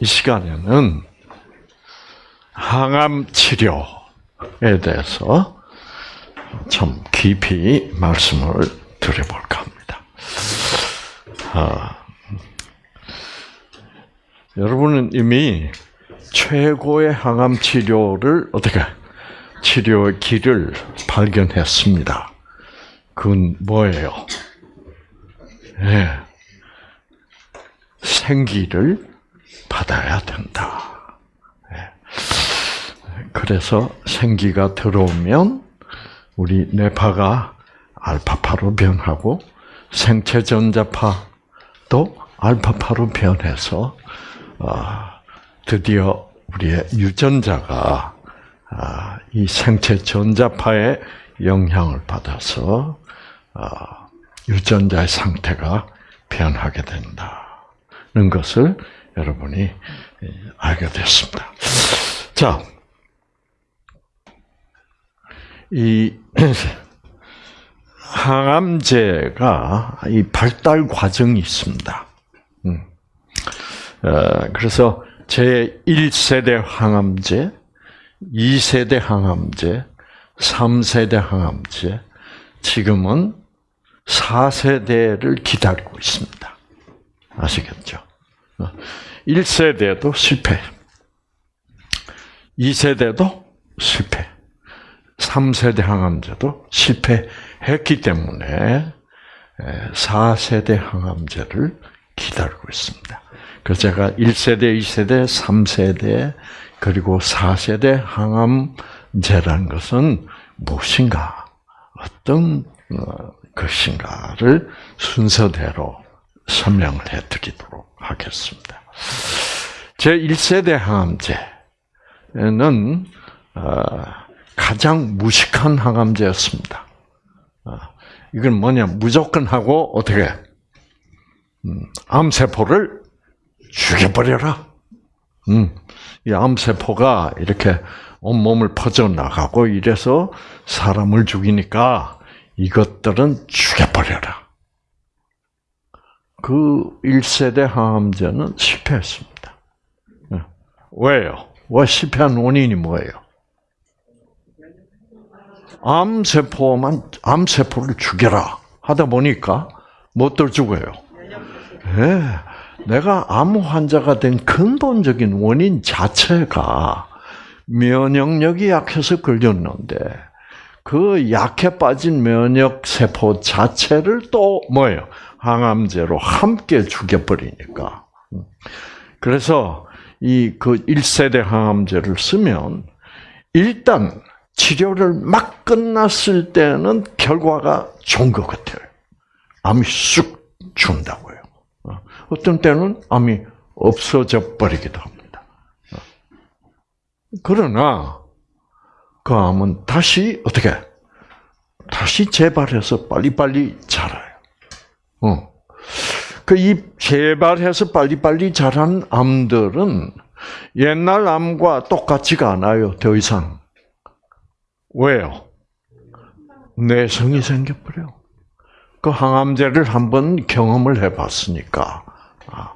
이 시간에는 항암 치료에 대해서 좀 깊이 말씀을 드려볼까 합니다. 아, 여러분은 이미 최고의 항암 치료를 어떻게 치료의 길을 발견했습니다. 그건 뭐예요? 네. 생기를 받아야 된다. 네. 그래서 생기가 들어오면 우리 뇌파가 알파파로 변하고 생체 전자파도 알파파로 변해서 아, 드디어 우리의 유전자가 아, 이 생체 전자파의 영향을 받아서 아, 유전자의 상태가 변하게 된다는 것을 여러분이 예, 알게 됐습니다. 자, 이 항암제가 이 발달 과정이 있습니다. 음. 어, 그래서 제 1세대 항암제, 2세대 항암제, 3세대 항암제, 지금은 4세대를 기다리고 있습니다. 아시겠죠? 1세대도 어, 실패. 2세대도 실패. 3세대 항암제도 실패했기 때문에 4세대 항암제를 기다리고 있습니다. 그래서 제가 1세대, 2세대, 3세대, 그리고 4세대 항암제라는 것은 무엇인가, 어떤 어, 것인가를 순서대로 설명을 해드리도록 하겠습니다. 제 1세대 항암제는 어, 가장 무식한 항암제였습니다. 어, 이건 뭐냐, 무조건 하고 어떻게 음, 암세포를 죽여버려라. 음, 이 암세포가 이렇게 온몸을 퍼져나가고 이래서 사람을 죽이니까 이것들은 죽여버려라. 그 1세대 항암제는 실패했습니다. 예. 왜요? 왜 실패한 원인이 뭐예요? 암세포만, 암세포를 죽여라. 하다 보니까 뭣들 죽어요? 네. 내가 암 환자가 된 근본적인 원인 자체가 면역력이 약해서 걸렸는데 그 약해 빠진 면역 세포 자체를 또 뭐예요? 항암제로 함께 죽여버리니까. 그래서 이 그 1세대 항암제를 쓰면 일단 치료를 막 끝났을 때는 결과가 좋은 것 같아요. 암이 쑥 준다고요. 어떤 때는 암이 없어져 버리기도 합니다. 그러나 그 암은 다시 어떻게 다시 재발해서 빨리빨리 자라요. 어. 그이 재발해서 빨리빨리 자란 암들은 옛날 암과 똑같지가 않아요. 더 이상. 왜요? 내성이 생겨버려. 그 항암제를 한번 경험을 해봤으니까. 아,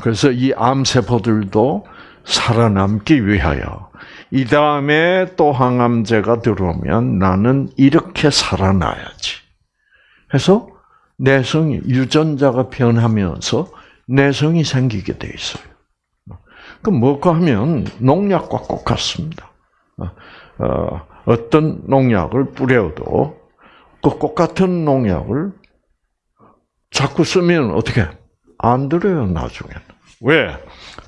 그래서 이 암세포들도 살아남기 위하여 이 다음에 또 항암제가 들어오면 나는 이렇게 살아나야지. 해서 내성이 유전자가 변하면서 내성이 생기게 돼 있어요. 그 뭐가 하면 농약과 똑같습니다. 어, 어떤 농약을 뿌려도 그 똑같은 농약을 자꾸 쓰면 어떻게 안 들어요 나중에는 왜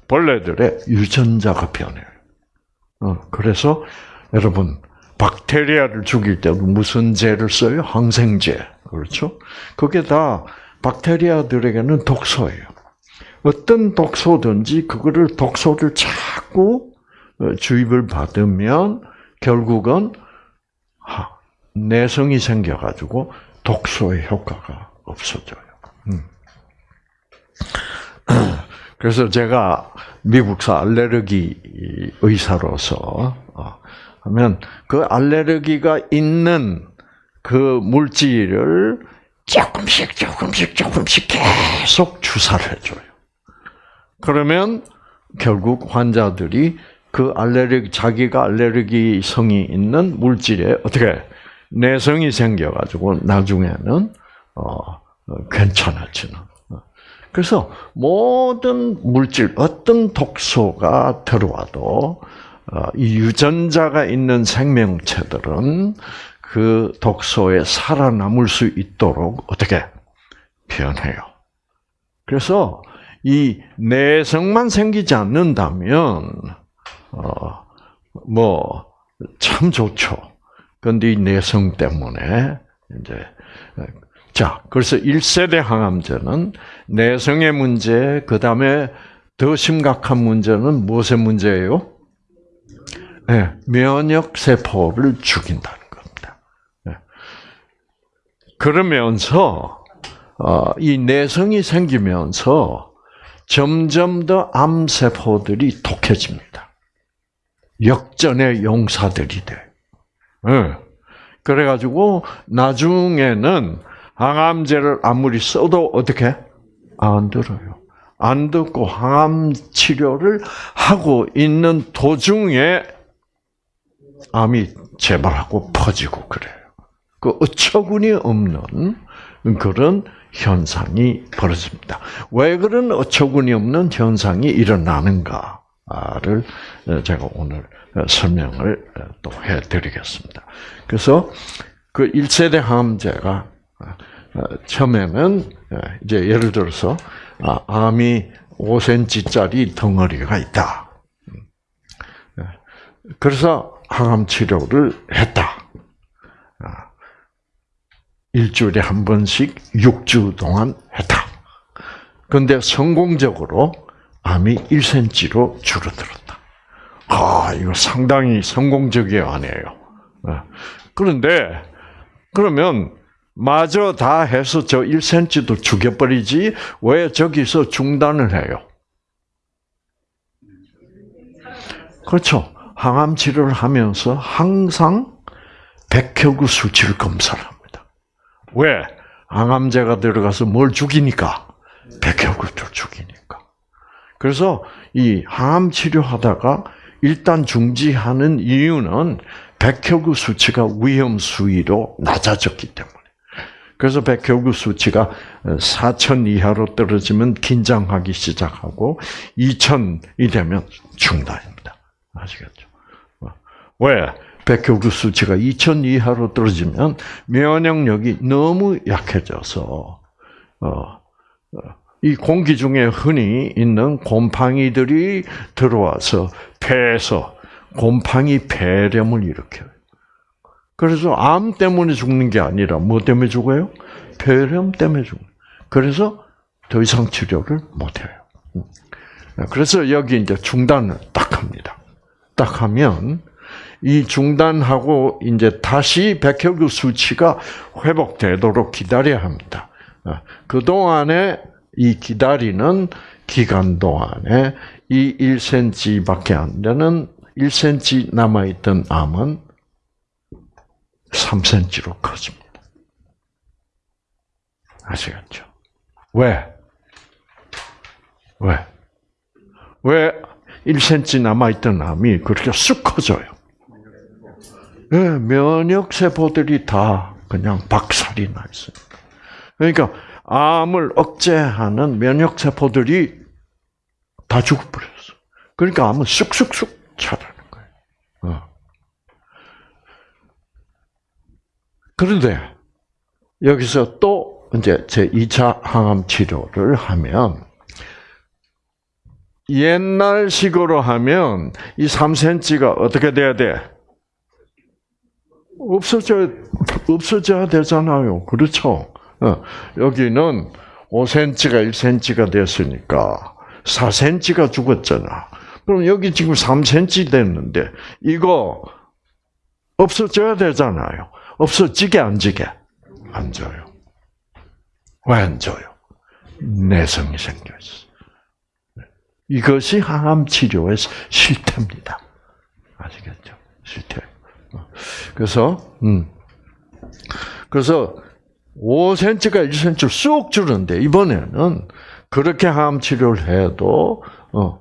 벌레들의 유전자가 변해요. 어, 그래서 여러분 박테리아를 죽일 때도 무슨 제를 써요? 항생제 그렇죠? 그게 다 박테리아들에게는 독소예요. 어떤 독소든지 그거를 독소를 자꾸 어, 주입을 받으면 결국은 내성이 생겨가지고 독소의 효과가 없어져요. 음. 그래서 제가 미국사 알레르기 의사로서 어, 하면 그 알레르기가 있는 그 물질을 조금씩 조금씩 조금씩 계속 주사를 해줘요. 그러면 결국 환자들이 그 알레르기 자기가 알레르기 성이 있는 물질에 어떻게 내성이 생겨가지고 나중에는 어, 어, 괜찮아지는. 그래서 모든 물질 어떤 독소가 들어와도 유전자가 있는 생명체들은 그 독소에 살아남을 수 있도록 어떻게 변해요. 그래서 이 내성만 생기지 않는다면 어, 뭐 참 좋죠. 그런데 이 내성 때문에 이제 자 그래서 1세대 항암제는 내성의 문제, 그 다음에 더 심각한 문제는 무엇의 문제예요? 네, 면역 세포를 죽인다는 겁니다. 네. 그러면서 어, 이 내성이 생기면서 점점 더 암 세포들이 독해집니다. 역전의 용사들이 돼. 네. 그래가지고 나중에는 항암제를 아무리 써도 어떻게 안 들어요. 안 듣고 항암 치료를 하고 있는 도중에 암이 재발하고 퍼지고 그래요. 그 어처구니 없는 그런 현상이 벌어집니다. 왜 그런 어처구니 없는 현상이 일어나는가를 제가 오늘 설명을 또 해드리겠습니다. 그래서 그 1세대 항암제가 처음에는 이제 예를 들어서 아, 암이 5cm짜리 덩어리가 있다. 그래서 항암 치료를 했다. 아, 일주일에 한 번씩 6주 동안 했다. 그런데 성공적으로 암이 1cm로 줄어들었다. 아, 이거 상당히 성공적이 아니에요. 아, 그런데, 그러면, 마저 다 해서 저 1cm도 죽여버리지, 왜 저기서 중단을 해요? 그렇죠. 항암 치료를 하면서 항상 백혈구 수치를 검사를 합니다. 왜? 항암제가 들어가서 뭘 죽이니까? 백혈구를 죽이니까. 그래서 이 항암 치료하다가 일단 중지하는 이유는 백혈구 수치가 위험 수위로 낮아졌기 때문에. 그래서 백혈구 수치가 4천 이하로 떨어지면 긴장하기 시작하고 2천이 되면 중단입니다. 아시겠죠? 왜? 백혈구 수치가 2000 이하로 떨어지면 면역력이 너무 약해져서 어, 어, 이 공기 중에 흔히 있는 곰팡이들이 들어와서 폐에서 곰팡이 폐렴을 일으켜요. 그래서 암 때문에 죽는 게 아니라 뭐 때문에 죽어요? 폐렴 때문에 죽어요. 그래서 더 이상 치료를 못 해요. 음. 그래서 여기 이제 중단을 딱 합니다. 딱 하면 이 중단하고 이제 다시 백혈구 수치가 회복되도록 기다려야 합니다. 어, 그 동안에 이 기다리는 기간 동안에 이 1cm밖에 안 되는 1cm 남아있던 암은 3cm로 커집니다. 아시겠죠? 왜? 왜? 왜 1cm 남아있던 암이 그렇게 쑥 커져요? 네, 면역 세포들이 다 그냥 박살이 나 있어요. 그러니까 암을 억제하는 면역 세포들이 다 죽어버렸어. 그러니까 암은 쑥쑥쑥 자라는 거예요. 어. 그런데 여기서 또 이제 제 2차 항암 치료를 하면 옛날식으로 하면 이 3cm가 어떻게 돼야 돼? 없어져 없어져야 되잖아요. 그렇죠? 어, 여기는 5cm가 1cm가 됐으니까 4cm가 죽었잖아. 그럼 여기 지금 3cm 됐는데 이거 없어져야 되잖아요. 없어지게 안 지게 안 져요. 왜안 져요? 내성이 생겼어. 이것이 항암 치료의 실태입니다. 아시겠죠? 실태. 그래서 음. 그래서 5cm가 1cm 쑥 줄는데 이번에는 그렇게 항암 치료를 해도 어,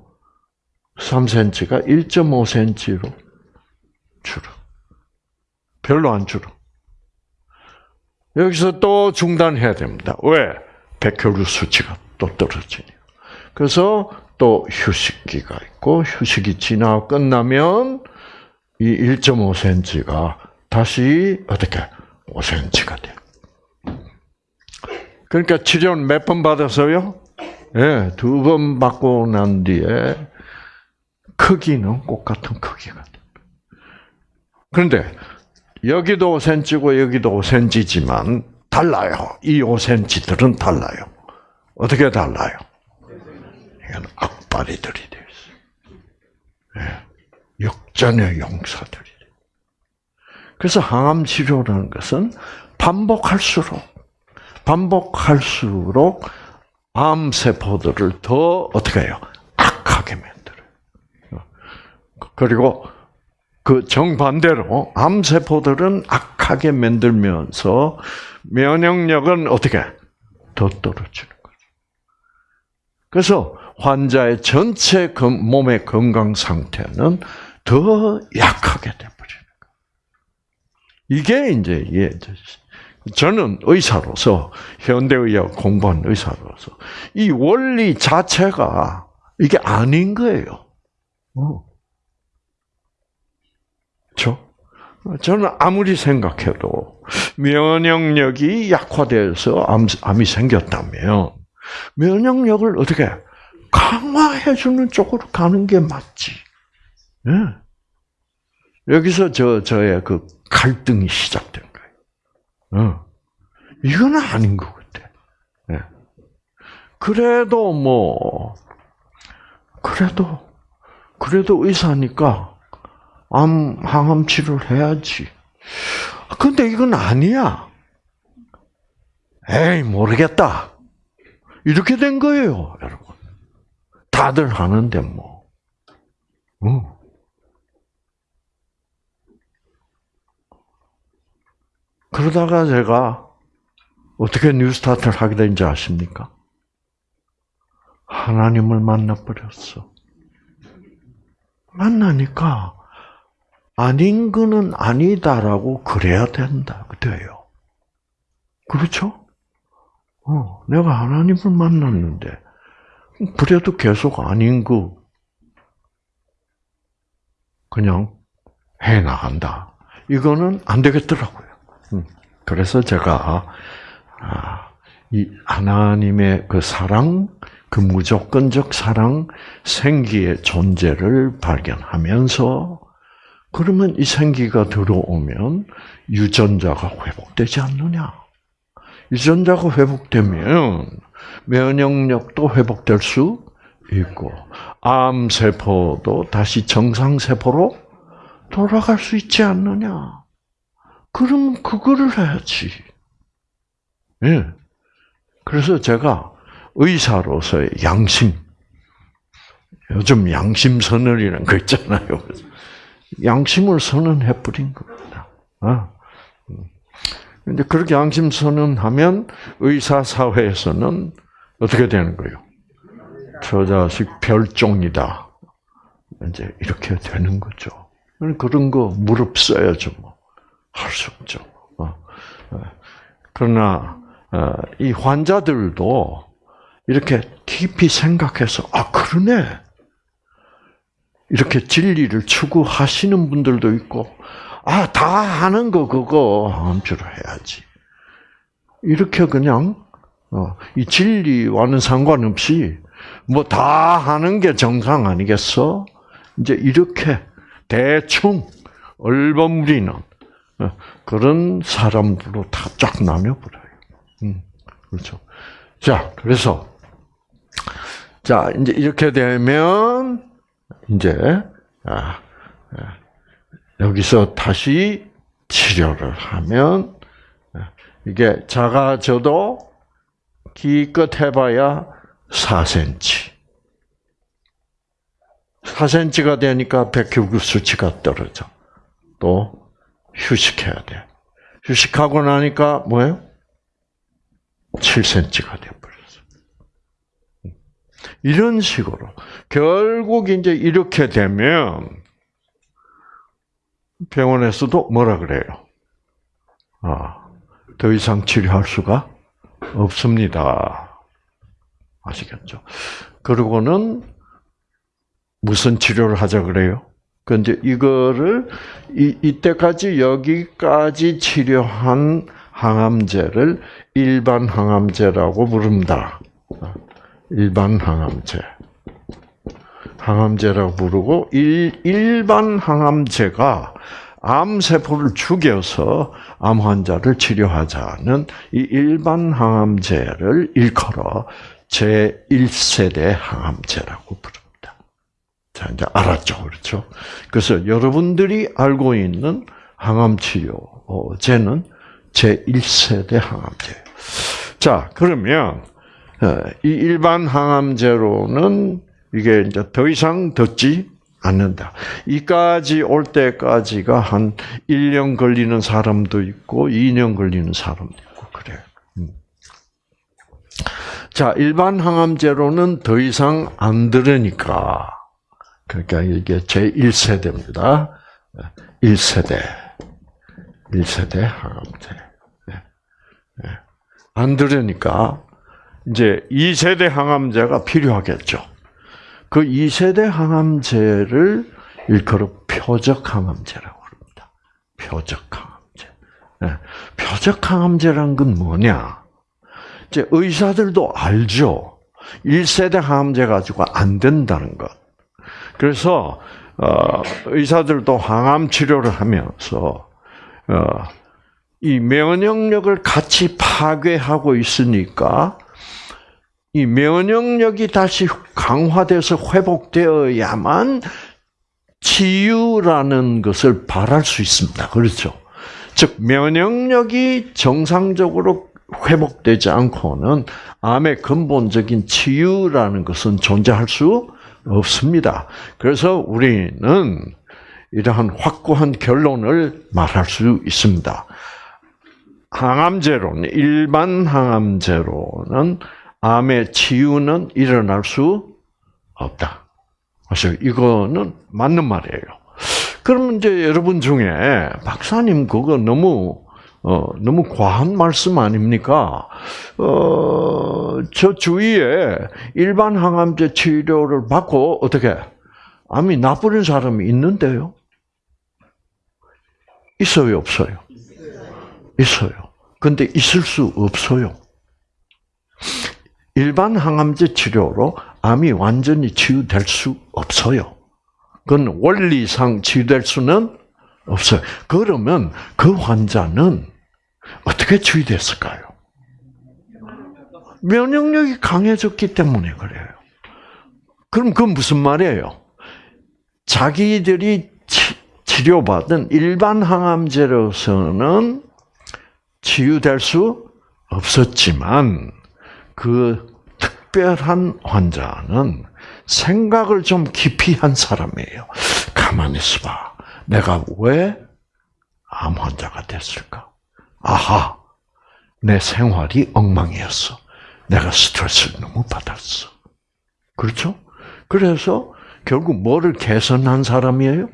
3cm가 1.5cm로 줄어. 별로 안 줄어. 여기서 또 중단해야 됩니다. 왜? 백혈구 수치가 또 떨어지니. 그래서 또 휴식기가 있고 휴식이 지나 끝나면 이 1.5cm가 다시 어떻게 5cm가 돼요. 그러니까 치료는 몇 번 받았어요? 예, 네, 두번 받고 난 뒤에 크기는 똑같은 크기가 돼요. 그런데 여기도 5cm고 여기도 5cm지만 달라요. 이 5cm들은 달라요. 어떻게 달라요? 이건 악바리들이 되어 있어요. 네. 역전의 용사들이. 그래서 항암 치료라는 것은 반복할수록 반복할수록 암 세포들을 더 어떻게 해요? 악하게 만들어요. 그리고 그 정반대로 암 세포들은 악하게 만들면서 면역력은 어떻게 더 떨어지는 거죠. 그래서 환자의 전체 몸의 건강 상태는 더 약하게 돼버리는 거예요. 이게 이제 예, 저는 의사로서 현대의학 공부한 의사로서 이 원리 자체가 이게 아닌 거예요. 그렇죠? 저는 아무리 생각해도 면역력이 약화돼서 암, 암이 생겼다면 면역력을 어떻게 강화해 주는 쪽으로 가는 게 맞지. 네. 여기서 저 저의 그 갈등이 시작된 거예요. 어. 이건 아닌 것 같아. 네. 그래도 뭐 그래도 그래도 의사니까 암 항암 치료를 해야지. 근데 이건 아니야. 에이 모르겠다. 이렇게 된 거예요, 여러분. 다들 하는데 뭐. 어. 그러다가 제가 어떻게 뉴스타트를 하게 된지 아십니까? 하나님을 만나버렸어. 만나니까 아닌 거는 아니다라고 그래야 된다. 돼요. 그렇죠? 어, 내가 하나님을 만났는데, 그래도 계속 아닌 거, 그냥 해 나간다. 이거는 안 되겠더라고요. 음, 그래서 제가, 아, 이 하나님의 그 사랑, 그 무조건적 사랑, 생기의 존재를 발견하면서, 그러면 이 생기가 들어오면 유전자가 회복되지 않느냐? 유전자가 회복되면 면역력도 회복될 수 있고 암 세포도 다시 정상 세포로 돌아갈 수 있지 않느냐? 그러면 그거를 해야지. 예. 그래서 제가 의사로서의 양심, 요즘 양심 선언이라는 거 있잖아요. 양심을 선언해 버린 겁니다. 아. 근데 그렇게 양심 선언하면 의사 사회에서는 어떻게 되는 거예요? 저 자식 별종이다. 이제 이렇게 되는 거죠. 그런 거 무릎 써야죠. 뭐. 할 수 없죠. 어. 어. 그러나 어, 이 환자들도 이렇게 깊이 생각해서 아 그러네 이렇게 진리를 추구하시는 분들도 있고, 아, 다 하는 거 그거 암주로 해야지. 이렇게 그냥 어, 이 진리와는 상관없이 뭐 다 하는 게 정상 아니겠어? 이제 이렇게 대충 얼버무리는 어, 그런 사람들로 다 쫙 나눠버려요. 음, 그렇죠. 자, 그래서 자 이제 이렇게 되면 이제 아, 아, 여기서 다시 치료를 하면 아, 이게 작아져도 기껏 해봐야 4cm. 4cm가 되니까 백혈구 수치가 떨어져. 또 휴식해야 돼. 휴식하고 나니까 뭐예요? 7cm가 되어버렸어. 이런 식으로 결국 이제 이렇게 되면 병원에서도 뭐라 그래요? 아, 더 이상 치료할 수가 없습니다. 아시겠죠? 그러고는 무슨 치료를 하자 그래요? 그 이제 이거를 이, 이때까지 여기까지 치료한 항암제를 일반 항암제라고 부릅니다. 일반 항암제. 항암제라고 부르고 일, 일반 항암제가 암 세포를 죽여서 암 환자를 치료하자는 이 일반 항암제를 일컬어 제 1세대 항암제라고 부릅니다. 자, 이제 알았죠. 그렇죠? 그래서 여러분들이 알고 있는 항암 치료제는 제 1세대 항암제. 자, 그러면 어, 이 일반 항암제로는 이게 이제 더 이상 듣지 않는다. 이까지 올 때까지가 한 1년 걸리는 사람도 있고 2년 걸리는 사람도 있고 그래요. 음. 자, 일반 항암제로는 더 이상 안 들으니까 그러니까 이게 제 1세대입니다. 1세대. 1세대 항암제. 네. 네. 안 들으니까 이제 2세대 항암제가 필요하겠죠. 그 2세대 항암제를 일컬어 표적 항암제라고 합니다. 표적 항암제. 네. 표적 항암제란 건 뭐냐? 이제 의사들도 알죠. 1세대 항암제 가지고 안 된다는 것. 그래서 어, 의사들도 항암 치료를 하면서 어, 이 면역력을 같이 파괴하고 있으니까 이 면역력이 다시 강화돼서 회복되어야만 치유라는 것을 바랄 수 있습니다. 그렇죠? 즉 면역력이 정상적으로 회복되지 않고는 암의 근본적인 치유라는 것은 존재할 수 없습니다. 그래서 우리는 이러한 확고한 결론을 말할 수 있습니다. 항암제로는 일반 항암제로는 암의 치유는 일어날 수 없다. 그래서 이거는 맞는 말이에요. 그러면 이제 여러분 중에 박사님 그거 너무 어, 너무 과한 말씀 아닙니까? 어, 저 주위에 일반 항암제 치료를 받고 어떻게 암이 나쁘는 사람이 있는데요? 있어요, 없어요? 있어요. 근데 있을 수 없어요. 일반 항암제 치료로 암이 완전히 치유될 수 없어요. 그건 원리상 치유될 수는 없어요. 그러면 그 환자는 어떻게 치유됐을까요? 면역력이 강해졌기 때문에 그래요. 그럼 그건 무슨 말이에요? 자기들이 치, 료받은 일반 항암제로서는 치유될 수 없었지만 그 특별한 환자는 생각을 좀 깊이 한 사람이에요. 가만히 있어봐. 내가 왜 암 환자가 됐을까? 아하, 내 생활이 엉망이었어. 내가 스트레스를 너무 받았어. 그렇죠? 그래서 결국 뭐를 개선한 사람이에요?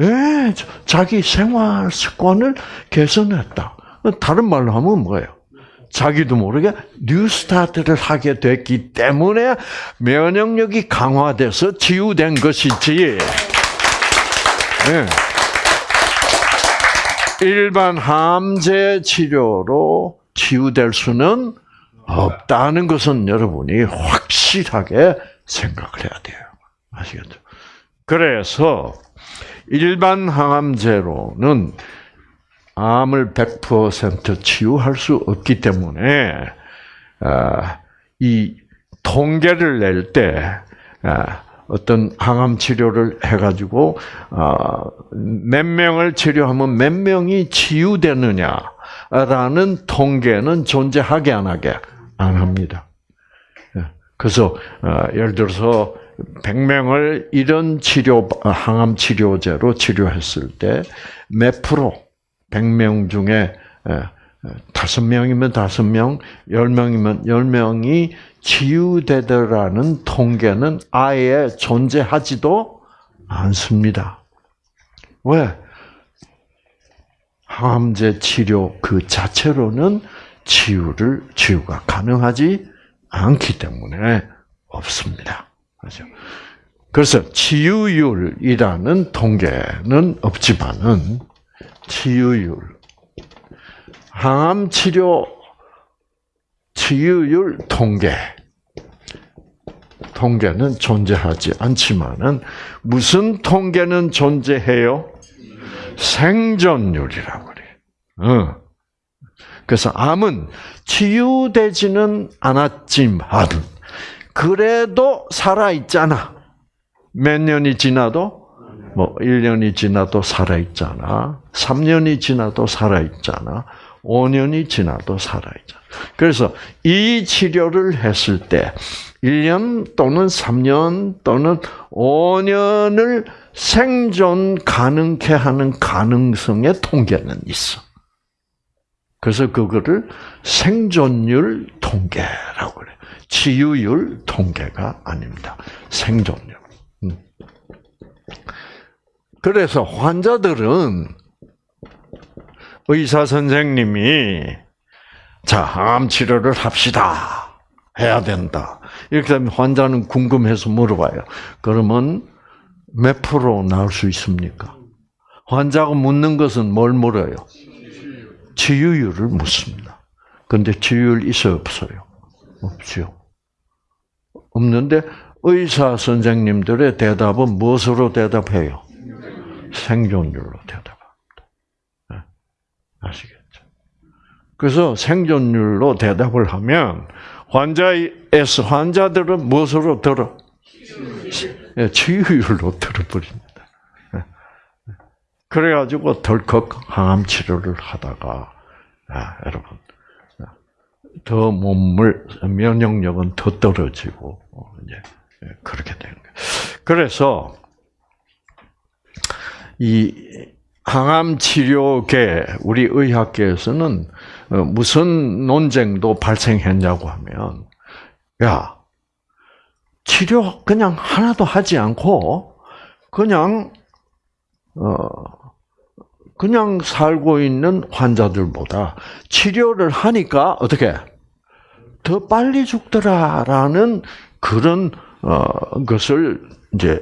예, 자기 생활 습관을 개선했다. 다른 말로 하면 뭐예요? 자기도 모르게 뉴스타트를 하게 됐기 때문에 면역력이 강화돼서 치유된 것이지. 네. 일반 함제 치료로 치유될 수는 없다는 것은 여러분이 확실하게 생각을 해야 돼요. 아시겠죠? 그래서 일반 항암제로는 암을 100% 치유할 수 없기 때문에 아, 이 통계를 낼때 아, 어떤 항암 치료를 해가지고 아, 몇 명을 치료하면 몇 명이 치유되느냐라는 통계는 존재하게 안 하게 안 합니다. 예. 그래서 예를 들어서 100명을 이런 치료 항암 치료제로 치료했을 때 몇 프로 100명 중에 다섯 명이면 다섯 명, 열 명이면 열 명이 치유되더라는 통계는 아예 존재하지도 않습니다. 왜? 항암제 치료 그 자체로는 치유를 치유가 가능하지 않기 때문에 없습니다. 그렇죠? 그래서 치유율이라는 통계는 없지만은 치유율 항암 치료 치유율 통계 통계는 존재하지 않지만은 무슨 통계는 존재해요? 생존율이라고 그래. 어. 그래서 암은 치유되지는 않았지만 그래도 살아 있잖아. 몇 년이 지나도 뭐 1년이 지나도 살아 있잖아. 3년이 지나도 살아 있잖아. 5년이 지나도 살아 있잖아. 그래서 이 치료를 했을 때 1년 또는 3년 또는 5년을 생존 가능케 하는 가능성의 통계는 있어. 그래서 그거를 생존율 통계라고 그래. 치유율 통계가 아닙니다. 생존율. 음. 그래서 환자들은 의사 선생님이 자, 암 치료를 합시다. 해야 된다. 이렇게 되면 환자는 궁금해서 물어봐요. 그러면 몇 프로 나올 수 있습니까? 환자가 묻는 것은 뭘 물어요? 치유율을 묻습니다. 근데 치유율 있어요, 없어요? 없죠. 없는데 의사 선생님들의 대답은 무엇으로 대답해요? 생존율로. 네. 아시겠죠? 그래서 생존율로 대답을 하면 환자에서 환자들은 무엇으로 들어? 예, 치유율로 들어버립니다. 예. 그래가지고 덜컥 항암 치료를 하다가 아, 여러분 더 몸을 면역력은 더 떨어지고 어, 이제 예, 그렇게 되는 거예요. 그래서 이 항암 치료계 우리 의학계에서는 어, 무슨 논쟁도 발생했냐고 하면 야 치료 그냥 하나도 하지 않고 그냥 어 그냥 살고 있는 환자들보다 치료를 하니까 어떻게? 더 빨리 죽더라라는 그런 어 것을 이제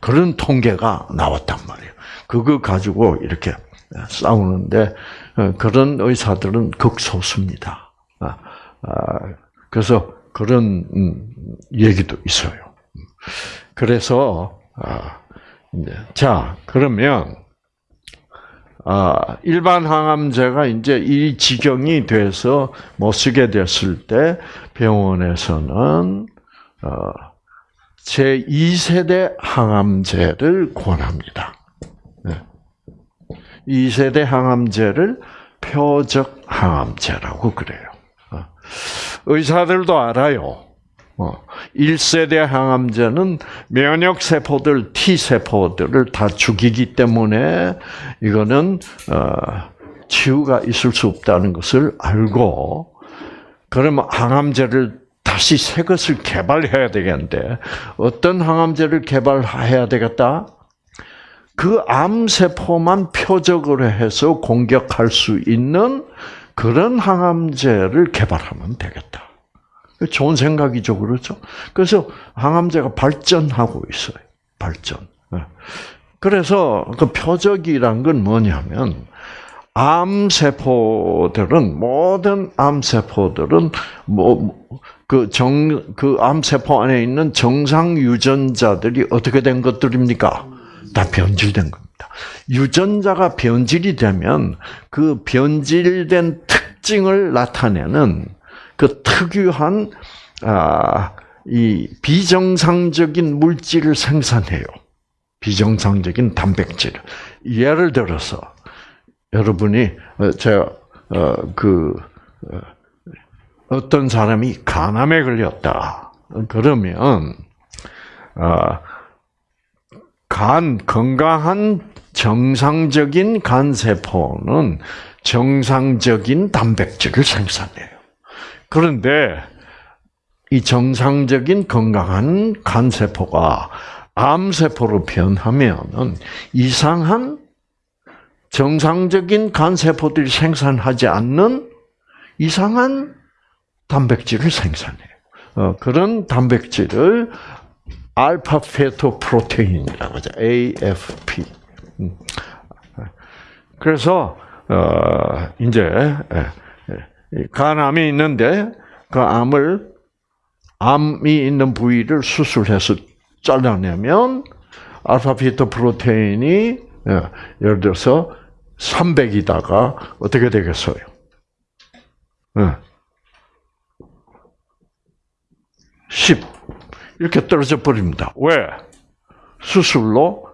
그런 통계가 나왔단 말이에요. 그거 가지고 이렇게 싸우는데 어, 그런 의사들은 극소수입니다. 아, 아, 그래서 그런 음, 얘기도 있어요. 그래서 아, 자 그러면 일반 항암제가 이제 이 지경이 돼서 못 쓰게 됐을 때 병원에서는 어, 제 2세대 항암제를 권합니다. 2세대 항암제를 표적 항암제라고 그래요. 어. 의사들도 알아요. 1세대 어. 항암제는 면역세포들, T세포들을 다 죽이기 때문에 이거는 어, 치유가 있을 수 없다는 것을 알고 그러면 항암제를 다시 새 것을 개발해야 되겠는데 어떤 항암제를 개발해야 되겠다? 그 암세포만 표적으로 해서 공격할 수 있는 그런 항암제를 개발하면 되겠다. 좋은 생각이죠, 그렇죠? 그래서 항암제가 발전하고 있어요. 발전. 예. 그래서 그 표적이란 건 뭐냐면 암세포들은 모든 암세포들은 뭐 그 정 그 암세포 안에 있는 정상 유전자들이 어떻게 된 것들입니까? 다 변질된 겁니다. 유전자가 변질이 되면 그 변질된 특징을 나타내는 그 특유한 아, 이 비정상적인 물질을 생산해요. 비정상적인 단백질. 예를 들어서 여러분이 어, 제가 어, 그 어, 어떤 사람이 간암에 걸렸다. 그러면 간 건강한 정상적인 간 세포는 정상적인 단백질을 생산해요. 그런데 이 정상적인 건강한 간세포가 암세포로 변하면은 이상한 정상적인 간세포들이 생산하지 않는 이상한 단백질을 생산해요. 어, 그런 단백질을 알파 페토 프로테인이라고 하죠. AFP. 음. 그래서 어, 이제 예, 예, 간암이 있는데 그 암을 암이 있는 부위를 수술해서 잘라내면 알파 피토 프로테인이 예, 예를 들어서 300이다가 어떻게 되겠어요? 네. 10 이렇게 떨어져 버립니다. 왜? 수술로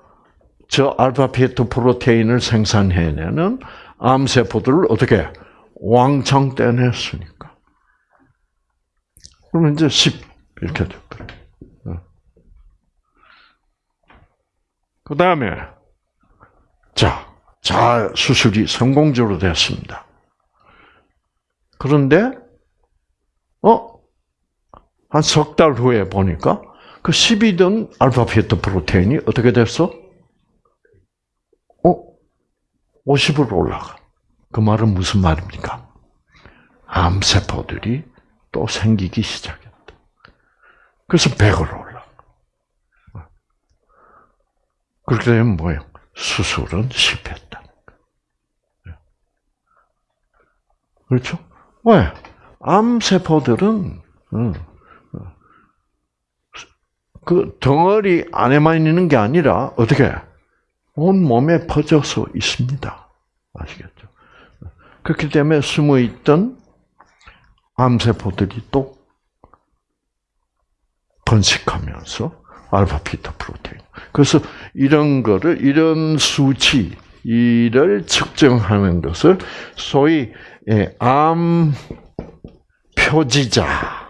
저 알파 피토 프로테인을 생산해내는 암세포들을 어떻게 왕창 떼냈으니까. 그러면 이제 10 이렇게 돼버려요. 그 다음에 자, 자 수술이 성공적으로 됐습니다. 그런데 어? 한 석 달 후에 보니까 그 10이던 알파 피토 프로테인이 어떻게 됐어? 어? 50으로 올라가. 그 말은 무슨 말입니까? 암세포들이 또 생기기 시작했다. 그래서 100으로 올라가. 그렇게 되면 뭐예요? 수술은 실패했다. 그렇죠? 왜? 암세포들은 그 덩어리 안에만 있는 게 아니라 어떻게 온 몸에 퍼져서 있습니다. 아시겠죠? 그렇기 때문에 숨어 있던 암세포들이 또 번식하면서 알파 피타 프로테인. 그래서 이런 거를 이런 수치를 측정하는 것을 소위 예, 암 표지자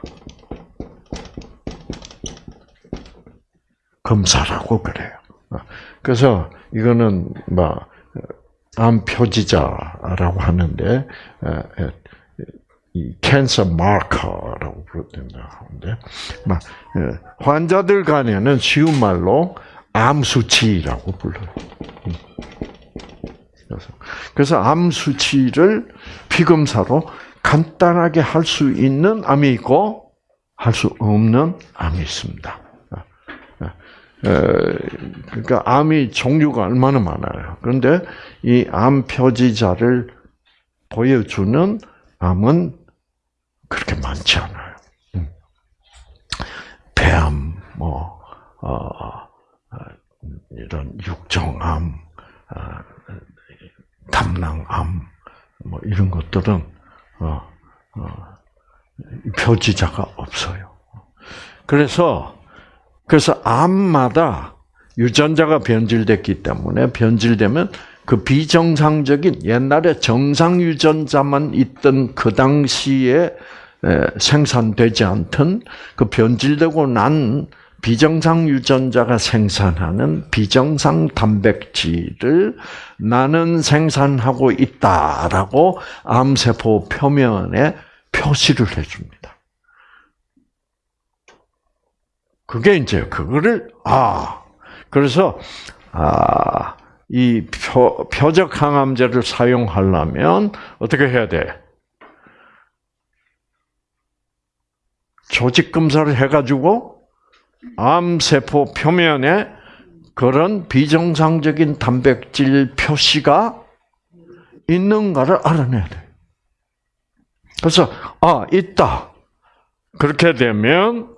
검사라고 그래요. 그래서 이거는 뭐암 표지자라고 하는데 이 캔서 마커라고 부르된다 하는데 막 환자들 간에는 쉬운 말로 암 수치라고 불러요. 그래서 그래서 암 수치를 피검사로 간단하게 할 수 있는 암이 있고 할 수 없는 암이 있습니다. 그러니까 암이 종류가 얼마나 많아요. 그런데 이 암 표지자를 보여주는 암은 그렇게 많지 않아요. 음. 폐암, 뭐 어, 어, 이런 육종암, 어, 담낭암, 뭐 이런 것들은 어, 어, 표지자가 없어요. 그래서 그래서 암마다 유전자가 변질됐기 때문에 변질되면 그 비정상적인 옛날에 정상 유전자만 있던 그 당시에 생산되지 않던 그 변질되고 난 비정상 유전자가 생산하는 비정상 단백질을 나는 생산하고 있다라고 암세포 표면에 표시를 해줍니다. 그게 이제 그거를 아 그래서 아 이 표적 항암제를 사용하려면 어떻게 해야 돼? 조직 검사를 해가지고 암 세포 표면에 그런 비정상적인 단백질 표시가 있는가를 알아내야 돼. 그래서 아 있다. 그렇게 되면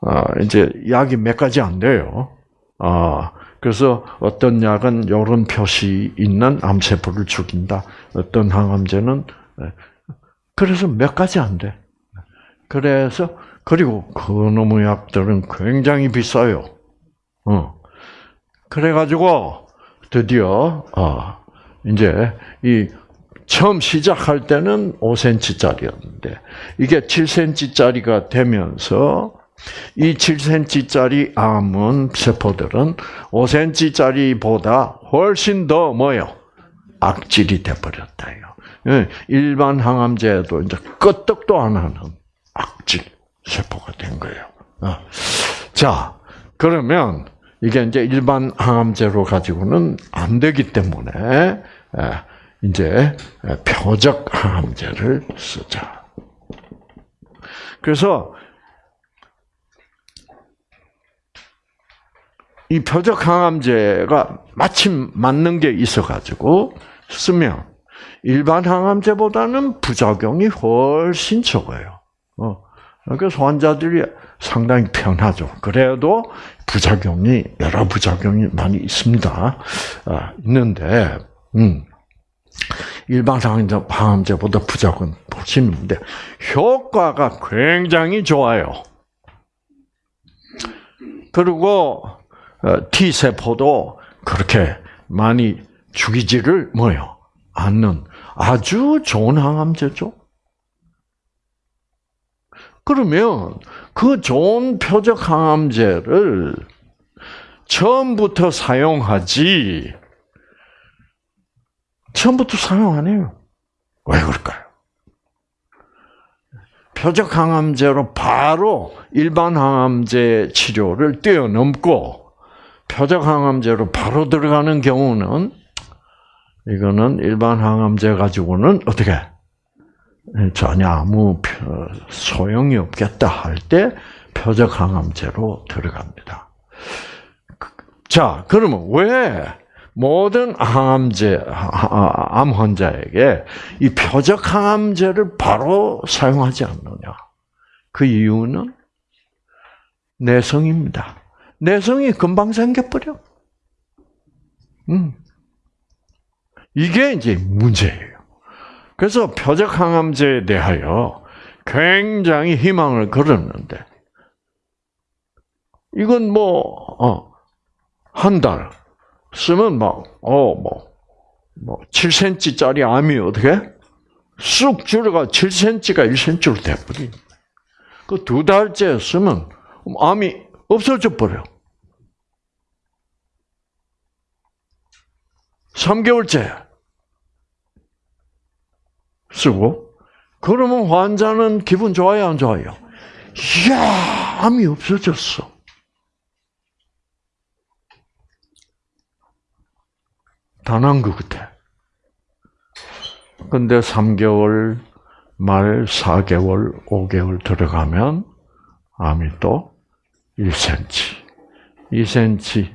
아, 이제 약이 몇 가지 안 돼요. 아 그래서 어떤 약은 이런 표시 있는 암세포를 죽인다. 어떤 항암제는 그래서 몇 가지 안 돼. 그래서 그리고 그놈의 약들은 굉장히 비싸요. 어. 그래가지고 드디어 아 이제 이 처음 시작할 때는 5cm짜리였는데 이게 7cm짜리가 되면서 이 7cm짜리 암은 세포들은 5cm짜리보다 훨씬 더 뭐요? 악질이 돼버렸다요. 예, 일반 항암제도 이제 끄떡도 안 하는 악질 세포가 된 거예요. 어. 자, 그러면 이게 이제 일반 항암제로 가지고는 안 되기 때문에 예, 이제 표적 항암제를 쓰자. 그래서 이 표적 항암제가 마침 맞는 게 있어가지고 쓰면 일반 항암제보다는 부작용이 훨씬 적어요. 어. 그래서 환자들이 상당히 편하죠. 그래도 부작용이 여러 부작용이 많이 있습니다. 아, 있는데 음, 일반 항암제보다 부작용 훨씬 있는데 효과가 굉장히 좋아요. 그리고 어, T 세포도 그렇게 많이 죽이지를 뭐요 않는 아주 좋은 항암제죠. 그러면 그 좋은 표적 항암제를 처음부터 사용하지 처음부터 사용 안 해요. 왜 그럴까요? 표적 항암제로 바로 일반 항암제 치료를 뛰어넘고 표적 항암제로 바로 들어가는 경우는 이거는 일반 항암제 가지고는 어떻게 전혀 아무 소용이 없겠다 할 때 표적 항암제로 들어갑니다. 자, 그러면 왜 모든 항암제 암 환자에게 이 표적 항암제를 바로 사용하지 않느냐? 그 이유는 내성입니다. 내성이 금방 생겨버려. 음. 이게 이제 문제예요. 그래서 표적 항암제에 대하여 굉장히 희망을 걸었는데, 이건 뭐, 어, 한 달 쓰면 막, 어, 뭐, 뭐, 7cm짜리 암이 어떻게? 쑥 줄어가 7cm가 1cm로 돼버린. 그두 달째 쓰면 암이 없어져 버려. 3개월째 쓰고 그러면 환자는 기분 좋아요, 안 좋아요? 이야, 암이 없어졌어. 단한 것 같아. 근데 3개월, 말 4개월, 5개월 들어가면 암이 또 1cm, 2cm,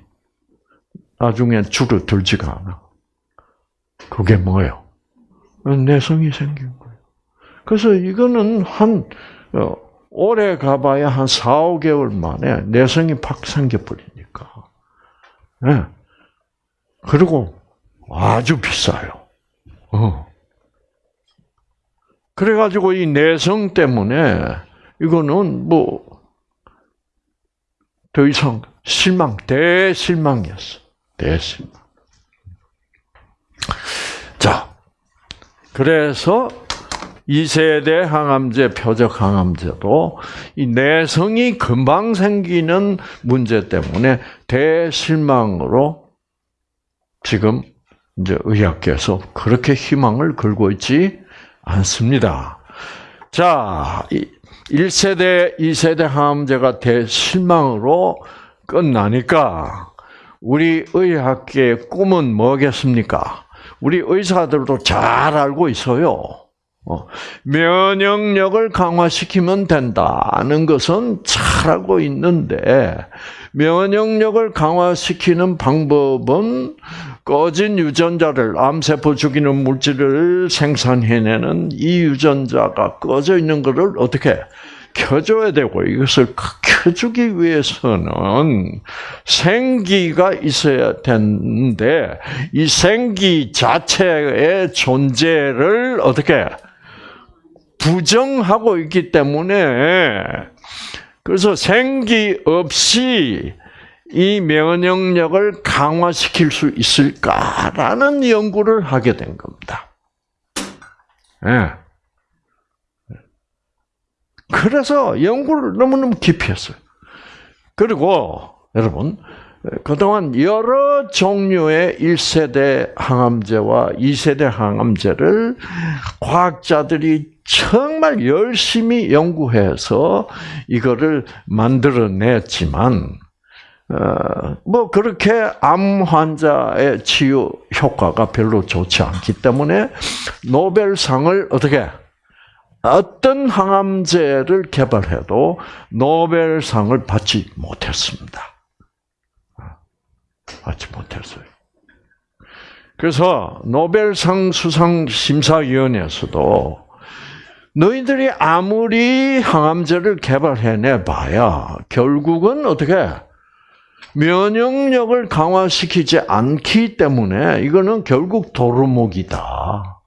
나중에 줄어들지가 않아. 그게 뭐예요? 내성이 생긴 거예요. 그래서 이거는 한, 어, 오래 가봐야 한 4, 5개월 만에 내성이 팍 생겨버리니까. 네. 그리고 아주 비싸요. 어. 그래가지고 이 내성 때문에 이거는 뭐, 더 이상 실망, 대실망이었어. 대실망. 자, 그래서 2세대 항암제, 표적 항암제도 이 내성이 금방 생기는 문제 때문에 대실망으로 지금 이제 의학계에서 그렇게 희망을 걸고 있지 않습니다. 자, 1세대, 2세대 항암제가 대실망으로 끝나니까 우리 의학계의 꿈은 뭐겠습니까? 우리 의사들도 잘 알고 있어요. 어, 면역력을 강화시키면 된다는 것은 잘 알고 있는데 면역력을 강화시키는 방법은 꺼진 유전자를 암세포 죽이는 물질을 생산해내는 이 유전자가 꺼져 있는 것을 어떻게 켜줘야 되고 이것을 켜주기 위해서는 생기가 있어야 되는데 이 생기 자체의 존재를 어떻게 부정하고 있기 때문에 그래서 생기 없이 이 면역력을 강화시킬 수 있을까라는 연구를 하게 된 겁니다. 네. 그래서 연구를 너무너무 깊이 했어요. 그리고 여러분 그동안 여러 종류의 1세대 항암제와 2세대 항암제를 과학자들이 정말 열심히 연구해서 이거를 만들어냈지만, 어, 뭐, 그렇게 암 환자의 치유 효과가 별로 좋지 않기 때문에 노벨상을 어떻게, 어떤 항암제를 개발해도 노벨상을 받지 못했습니다. 받지 못했어요. 그래서 노벨상 수상 심사위원회에서도 너희들이 아무리 항암제를 개발해내 봐야 결국은 어떻게 면역력을 강화시키지 않기 때문에 이거는 결국 도루묵이다.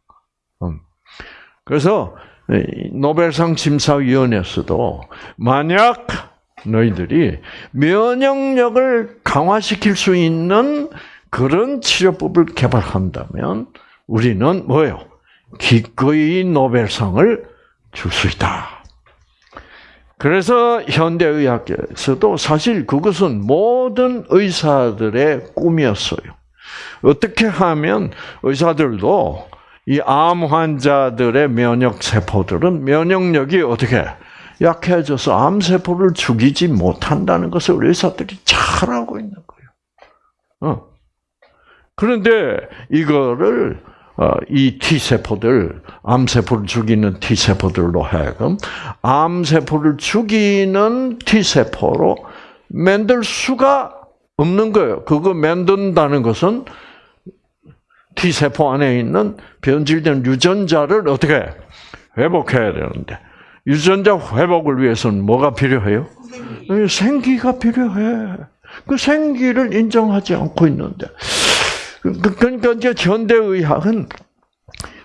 음. 그래서 노벨상 심사위원회에서도 만약 너희들이 면역력을 강화시킬 수 있는 그런 치료법을 개발한다면 우리는 뭐예요? 기꺼이 노벨상을 줄 수 있다. 그래서 현대의학에서도 사실 그것은 모든 의사들의 꿈이었어요. 어떻게 하면 의사들도 이 암 환자들의 면역 세포들은 면역력이 어떻게 약해져서 암 세포를 죽이지 못한다는 것을 의사들이 잘 알고 있는 거예요. 어. 그런데 이거를 어, 이 T세포들, 암세포를 죽이는 T세포들로 하여금 암세포를 죽이는 T세포로 만들 수가 없는 거예요. 그거 만든다는 것은 T세포 안에 있는 변질된 유전자를 어떻게 회복해야 되는데 유전자 회복을 위해서는 뭐가 필요해요? 생기. 생기가 필요해. 그 생기를 인정하지 않고 있는데. 그러니까 이제 현대의학은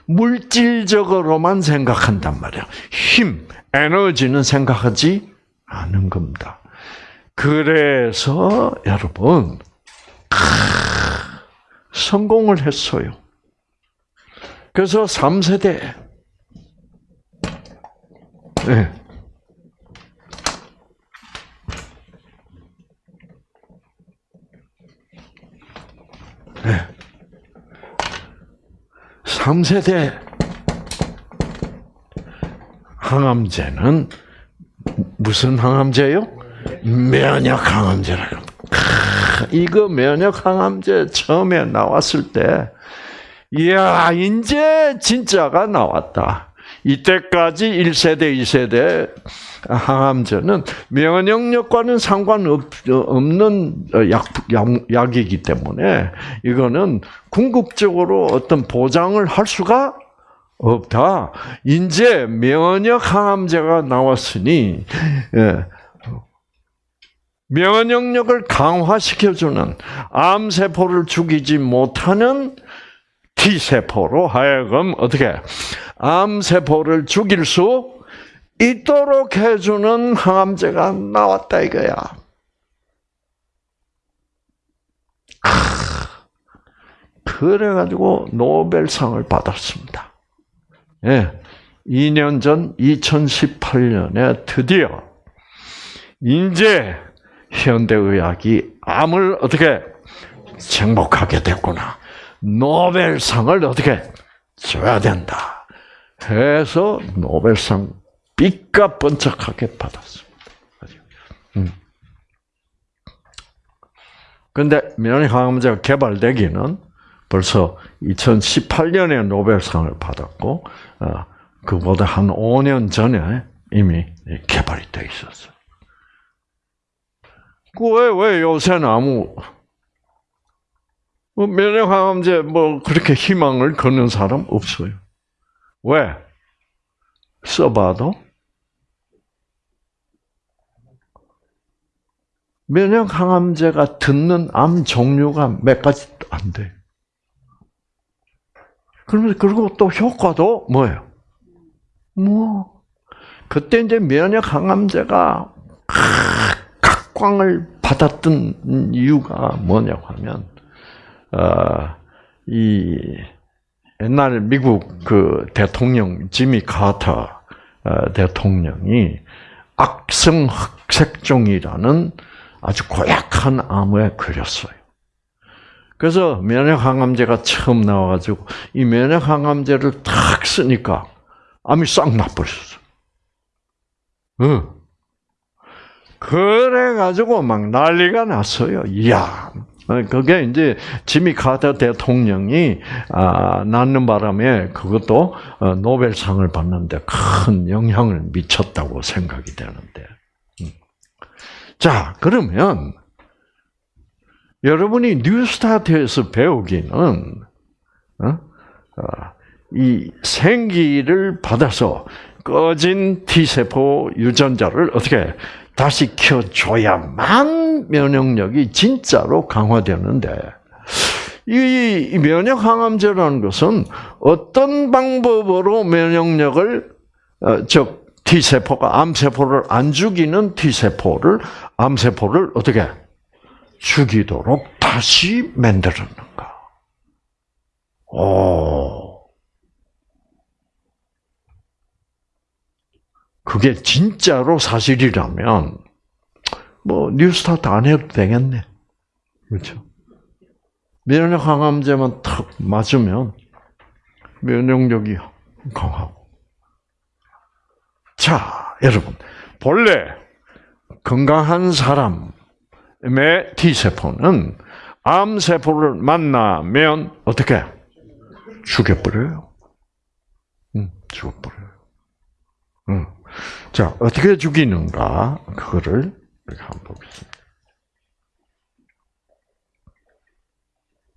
물질적으로만 생각한단 말이야. 힘, 에너지는 생각하지 않은 겁니다. 그래서 여러분 성공을 했어요. 그래서 3세대 네. 네. 3세대 항암제는 무슨 항암제요? 면역 항암제라고. 이거 면역 항암제 처음에 나왔을 때, 이야, 이제 진짜가 나왔다. 이때까지 1세대, 2세대 항암제는 면역 력과는 상관없는 약, 약, 이기 때문에 이거는 궁극적으로 어떤 보장을 할 수가 없다. 이제 면역 항암제가 나왔으니 예. 면역력을 강화시켜주는 암세포를 죽이지 못하는 T세포로 하여금 어떻게 암세포를 죽일 수 있도록 해주는 항암제가 나왔다 이거야. 그래가지고 노벨상을 받았습니다. 예. 2년 전 2018년에 드디어 이제 현대의학이 암을 어떻게 정복하게 됐구나. 노벨상을 어떻게 줘야 된다. 해서 노벨상 빛과 번쩍하게 받았습니다. 음. 근데 면역항암제가 개발되기는 벌써 2018년에 노벨상을 받았고, 어, 그보다 한 5년 전에 이미 개발이 돼 있었어요. 그 왜, 왜 요새는 아무, 뭐 면역항암제 뭐 그렇게 희망을 거는 사람 없어요. 왜? 써봐도 면역항암제가 듣는 암 종류가 몇 가지 안 돼. 그러면 그리고 또 효과도 뭐예요? 뭐 그때 이제 면역항암제가 각광을 받았던 이유가 뭐냐고 하면 어, 이 옛날 미국 그 대통령 지미 카터 어, 대통령이 악성 흑색종이라는 아주 고약한 암에 걸렸어요. 그래서 면역 항암제가 처음 나와가지고 이 면역 항암제를 탁 쓰니까 암이 싹 나버렸어. 응. 그래가지고 막 난리가 났어요. 이야. 그게 이제 지미 카터 대통령이 아, 낳는 바람에 그것도 어, 노벨상을 받는데 큰 영향을 미쳤다고 생각이 되는데. 음. 자, 그러면 여러분이 뉴스타트에서 배우기는 어? 어, 이 생기를 받아서 꺼진 T세포 유전자를 어떻게 다시 켜줘야만 면역력이 진짜로 강화되는데 이 면역 항암제라는 것은 어떤 방법으로 면역력을 어, 즉 T세포가 암 세포를 안 죽이는 T세포를 암 세포를 어떻게 죽이도록 다시 만들었는가? 오. 그게 진짜로 사실이라면, 뭐, 뉴스타트 안 해도 되겠네. 그렇죠? 면역 항암제만 탁 맞으면 면역력이 강하고. 자, 여러분. 본래 건강한 사람, 의 T세포는 암세포를 만나면 어떻게? 죽여버려요. 응, 죽어버려요. 응. 자, 어떻게 죽이는가? 그거를 이렇게 한번 보겠습니다.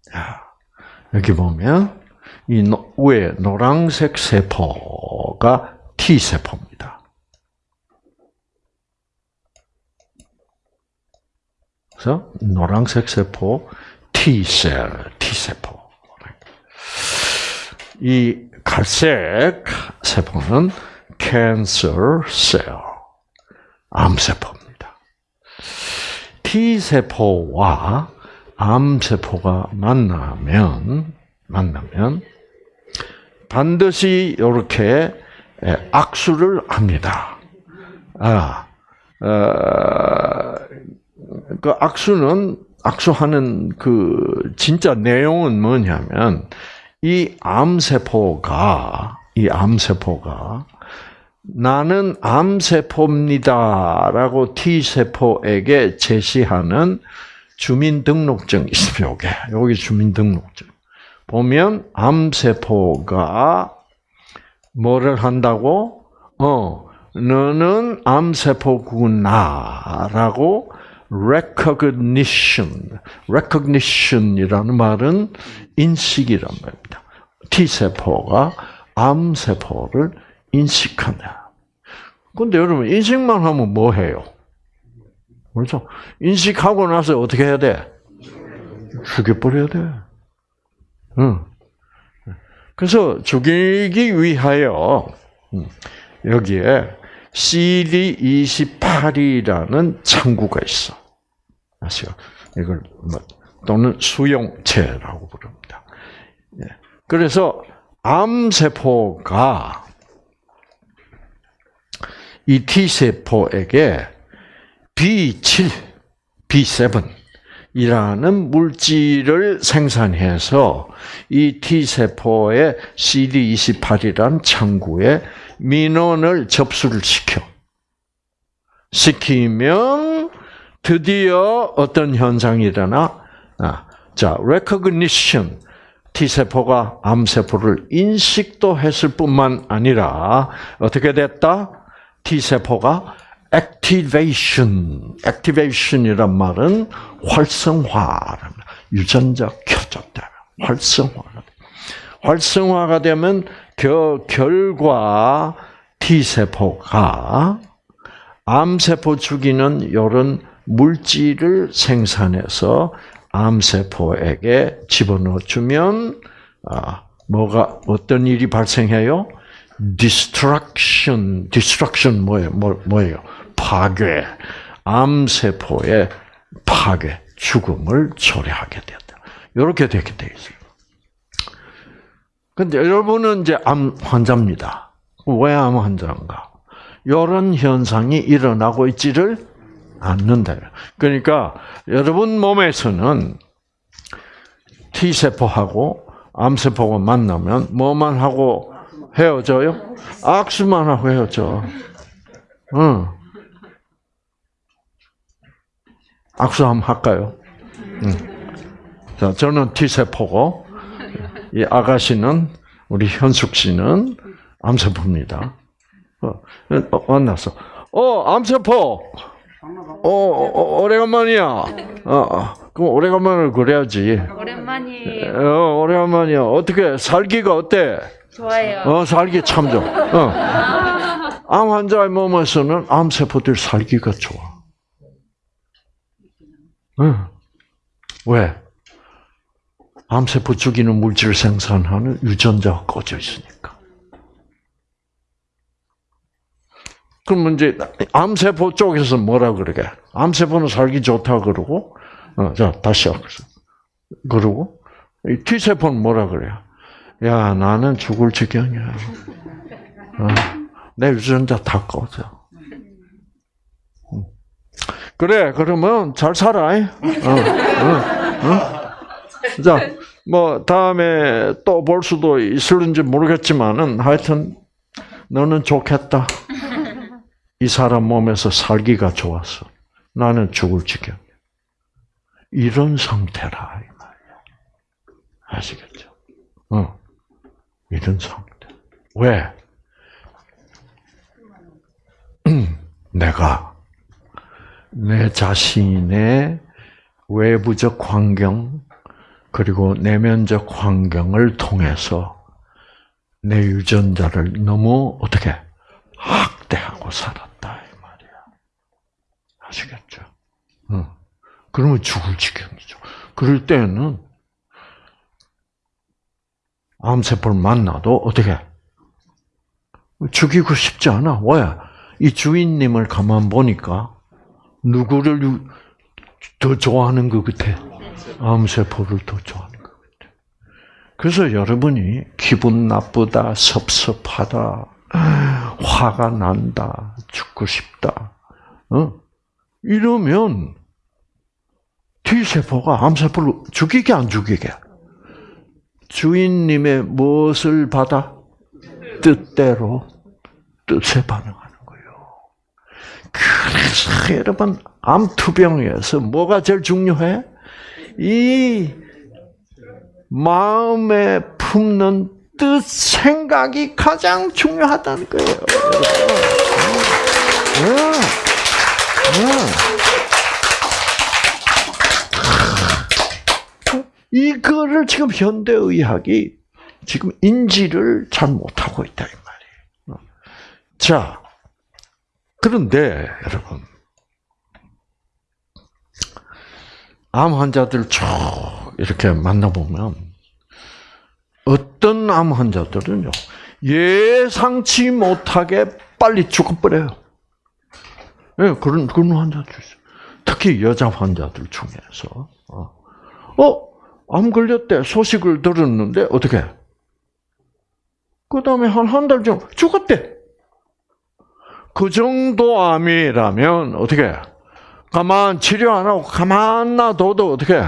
자, 여기 보면, 이 위에 노란색 세포가 T세포입니다. 그래서 노란색 세포 T셀, T세포. 이 갈색 세포는 cancer cell, 암세포입니다. T세포와 암세포가 만나면, 만나면, 반드시 이렇게 악수를 합니다. 아, 어, 그 악수는 악수하는 그 진짜 내용은 뭐냐면 이 암세포가 이 암세포가 나는 암세포입니다라고 T세포에게 제시하는 주민등록증 있습니다. 요게 여기 주민등록증 보면 암세포가 뭐를 한다고? 어, 너는 암세포구나라고 recognition, recognition이라는 말은 인식이란 말입니다. T세포가 암세포를 인식한다. 근데 여러분, 인식만 하면 뭐 해요? 그렇죠? 인식하고 나서 어떻게 해야 돼? 죽여버려야 돼. 응. 그래서 죽이기 위하여, 여기에 CD28이라는 창구가 있어. 아시죠? 이걸 뭐 또는 수용체라고 부릅니다. 예. 그래서 암세포가 이 T세포에게 B7, B7이라는 물질을 생산해서 이 T세포의 CD28이라는 창구에 민원을 접수를 시켜. 시키면 드디어 어떤 현상이 일어나? 아, 자, recognition. T세포가 암세포를 인식도 했을 뿐만 아니라 어떻게 됐다? T세포가 activation. activation이란 말은 활성화. 유전자 켜졌다. 활성화가 활성화가 되면 그 결과 T세포가 암세포 죽이는 이런 물질을 생산해서 암세포에게 집어넣어 주면 아, 뭐가 어떤 일이 발생해요? Destruction, destruction 뭐예요? 뭐, 뭐예요? 파괴. 암세포의 파괴, 죽음을 초래하게 된다. 이렇게 되게 돼 있어요. 근데 여러분은 이제 암 환자입니다. 왜 암 환자인가? 이런 현상이 일어나고 있지를 않는다. 그러니까 여러분 몸에서는 T 세포하고 암 세포가 만나면 뭐만 하고 헤어져요? 악수만 하고 헤어져. 응. 악수 한번 할까요? 응. 자, 저는 T 세포고 이 아가씨는 우리 현숙 씨는 암 세포입니다. 어, 어, 만났어. 어, 암 세포. 어, 어, 오래간만이야. 어, 어, 그럼 오래간만을 그래야지. 오랜만이에요. 어, 오래간만이야. 어떻게 살기가 어때? 좋아요. 어, 살기 참 좋아. 어. 암 환자의 몸에서는 암 세포들 살기가 좋아. 응. 왜? 암 세포 죽이는 물질을 생산하는 유전자가 꺼져 있으니까. 그러면 이제 암세포 쪽에서 뭐라 그러게? 암세포는 살기 좋다 그러고, 어, 자 다시 하겠어. 그러고 이 T 세포는 뭐라 그래요? 야 나는 죽을 지경이야. 어, 내 유전자 다 꺼져. 음. 그래 그러면 잘 살아. 어, 어, 어? 자, 뭐 다음에 또 볼 수도 있을는지 모르겠지만은 하여튼 너는 좋겠다. 이 사람 몸에서 살기가 좋았어. 나는 죽을 지경. 이런 상태라. 아시겠죠? 어, 이런 상태. 왜? 내가 내 자신의 외부적 환경 그리고 내면적 환경을 통해서 내 유전자를 너무 어떻게 학대하고 살았다 이 말이야. 아시겠죠? 응. 그러면 죽을 지경이죠. 그럴 때는 암세포를 만나도 어떻게 죽이고 싶지 않아. 왜? 이 주인님을 가만 보니까 누구를 더 좋아하는 것 같아? 암세포를 더 좋아하는 것 같아. 그래서 여러분이 기분 나쁘다, 섭섭하다, 화가 난다, 죽고 싶다, 어? 이러면 T세포가 암세포를 죽이게 안 죽이게? 주인님의 무엇을 받아? 뜻대로 뜻에 반응하는 거예요. 그래서 여러분 암투병에서 뭐가 제일 중요해? 이 마음에 품는 뜻, 생각이 가장 중요하다는 거예요. 이거를 지금 현대의학이 지금 인지를 잘 못하고 있다, 이 말이에요. 자, 그런데, 여러분. 암 환자들 쭉 이렇게 만나보면, 어떤 암 환자들은요, 예상치 못하게 빨리 죽어버려요. 예, 그런, 그런 환자들 있어요. 특히 여자 환자들 중에서. 어, 어 암 걸렸대. 소식을 들었는데, 어떻게? 그 다음에 한 한 달 전 죽었대. 그 정도 암이라면, 어떻게? 가만 치료 안 하고 가만 놔둬도 어떻게?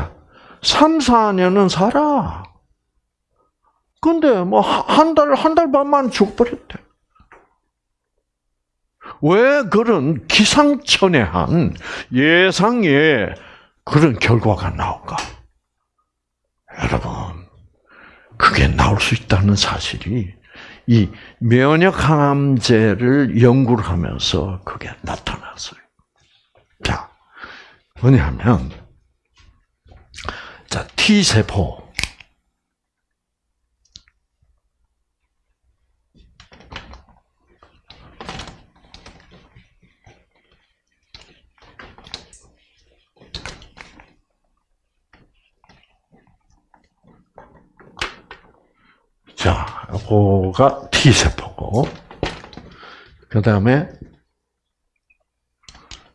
3, 4년은 살아. 근데 뭐, 한 달, 한 달 반만 죽어버렸대. 왜 그런 기상천외한 예상의 그런 결과가 나올까? 여러분, 그게 나올 수 있다는 사실이 이 면역항암제를 연구를 하면서 그게 나타났어요. 자, 뭐냐면, 자, T세포. 자, 요거가 T세포고, 그 다음에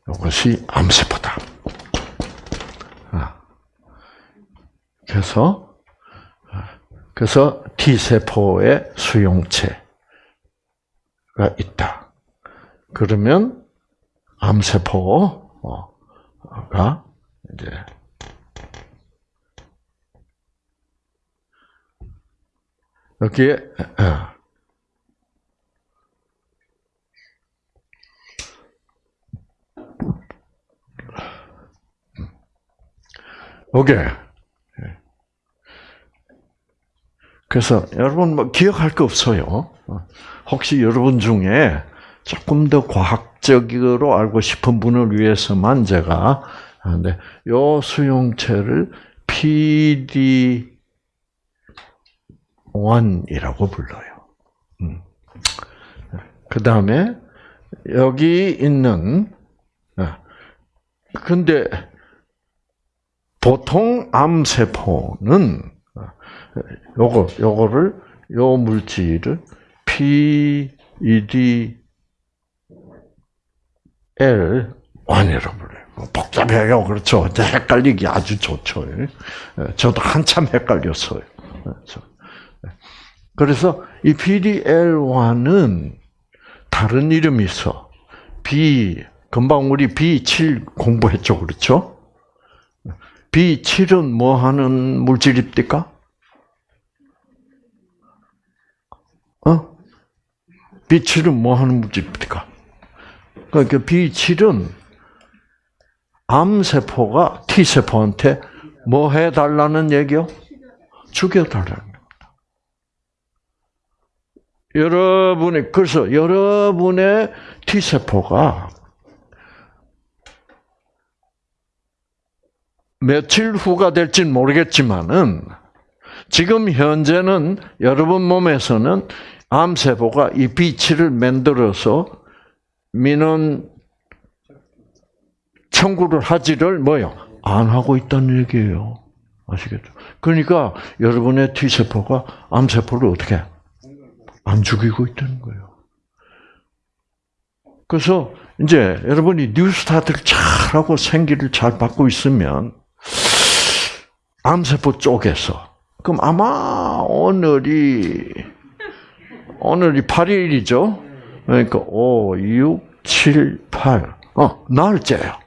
이것이 암세포다. 아. 그래서, 그래서 T세포의 수용체가 있다. 그러면 암세포, 어, 이제 여기에 어, 오케이. 그래서 여러분 뭐 기억할 거 없어요. 혹시 여러분 중에 조금 더 과학적으로 알고 싶은 분을 위해서만 제가 하는데 요 수용체를 PD 1이라고 불러요. 음. 그 다음에 여기 있는 아, 근데 보통 암 세포는 요거 요거를 요 물질을 PEDL 원이라고 불러요. 뭐 복잡해요, 그렇죠? 헷갈리기 아주 좋죠. 예, 저도 한참 헷갈렸어요. 그래서, 이 PDL1은 다른 이름이 있어. B 금방 우리 B7 공부했죠, 그렇죠? B7은 뭐 하는 물질입니까? 어? B7은 뭐 하는 물질입니까? 그러니까 B7은 암세포가 T세포한테 뭐 해달라는 얘기요? 죽여달라는. 여러분의, 그래서 여러분의 T세포가 며칠 후가 될진 모르겠지만은 지금 현재는 여러분 몸에서는 암 세포가 이 비치를 만들어서 민원 청구를 하지를 뭐요? 안 하고 있다는 얘기예요. 아시겠죠? 그러니까 여러분의 T세포가 암 세포를 어떻게 안 죽이고 있다는 거예요. 그래서 이제 여러분이 뉴스타트를 잘하고 생기를 잘 받고 있으면 암세포 쪽에서 그럼 아마 오늘이 오늘이 8일이죠. 그러니까 5, 6, 7, 8. 어, 날짜예요.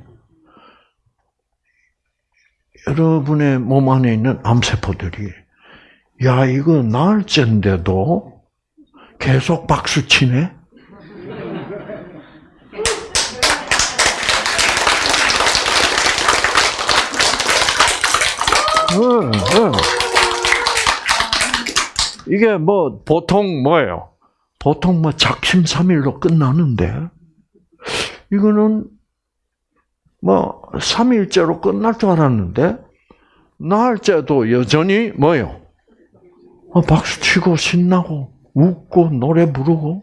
여러분의 몸 안에 있는 암세포들이 야, 이거 날짜인데도 계속 박수 치네? 응, 응. 이게 뭐 보통 뭐예요? 보통 뭐 작심삼일로 끝나는데 이거는 뭐 3일째로 끝날 줄 알았는데 날짜도 여전히 뭐요? 어, 박수 치고 신나고 웃고 노래 부르고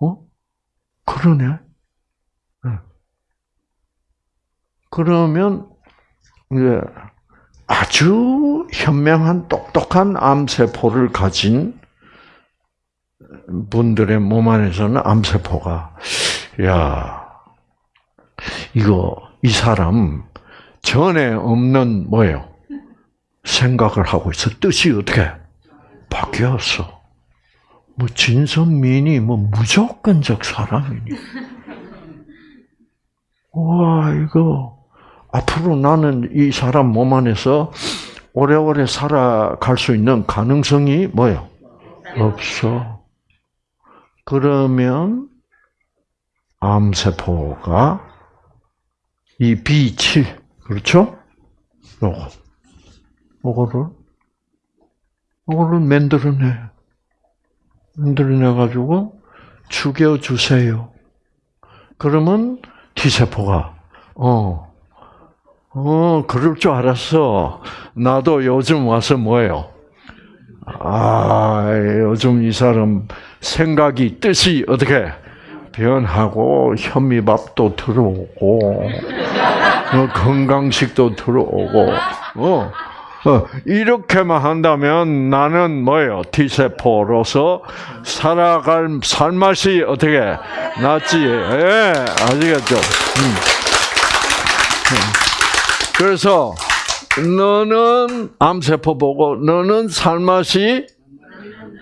어? 그러네. 네. 그러면 이제 아주 현명한 똑똑한 암세포를 가진 분들의 몸 안에서는 암세포가 야 이거 이 사람 전에 없는 뭐예요 생각을 하고 있어 뜻이 어떻게 바뀌었어 뭐 진선민이 뭐 무조건적 사람이니 와 이거 앞으로 나는 이 사람 몸 안에서 오래오래 살아갈 수 있는 가능성이 뭐요? 없어. 그러면 암세포가 이 B7 그렇죠? 요거 요거를 요거를 만들어내 만들어내 가지고 죽여 주세요. 그러면 T세포가 어 어, 그럴 줄 알았어. 나도 요즘 와서 뭐예요? 아, 요즘 이 사람 생각이, 뜻이 어떻게 변하고, 현미밥도 들어오고, 어, 건강식도 들어오고, 어, 어, 이렇게만 한다면 나는 뭐예요? T세포로서 살아갈 살맛이 어떻게 낫지? 예, 아시겠죠? 음. 그래서 너는 암세포 보고 너는 살맛이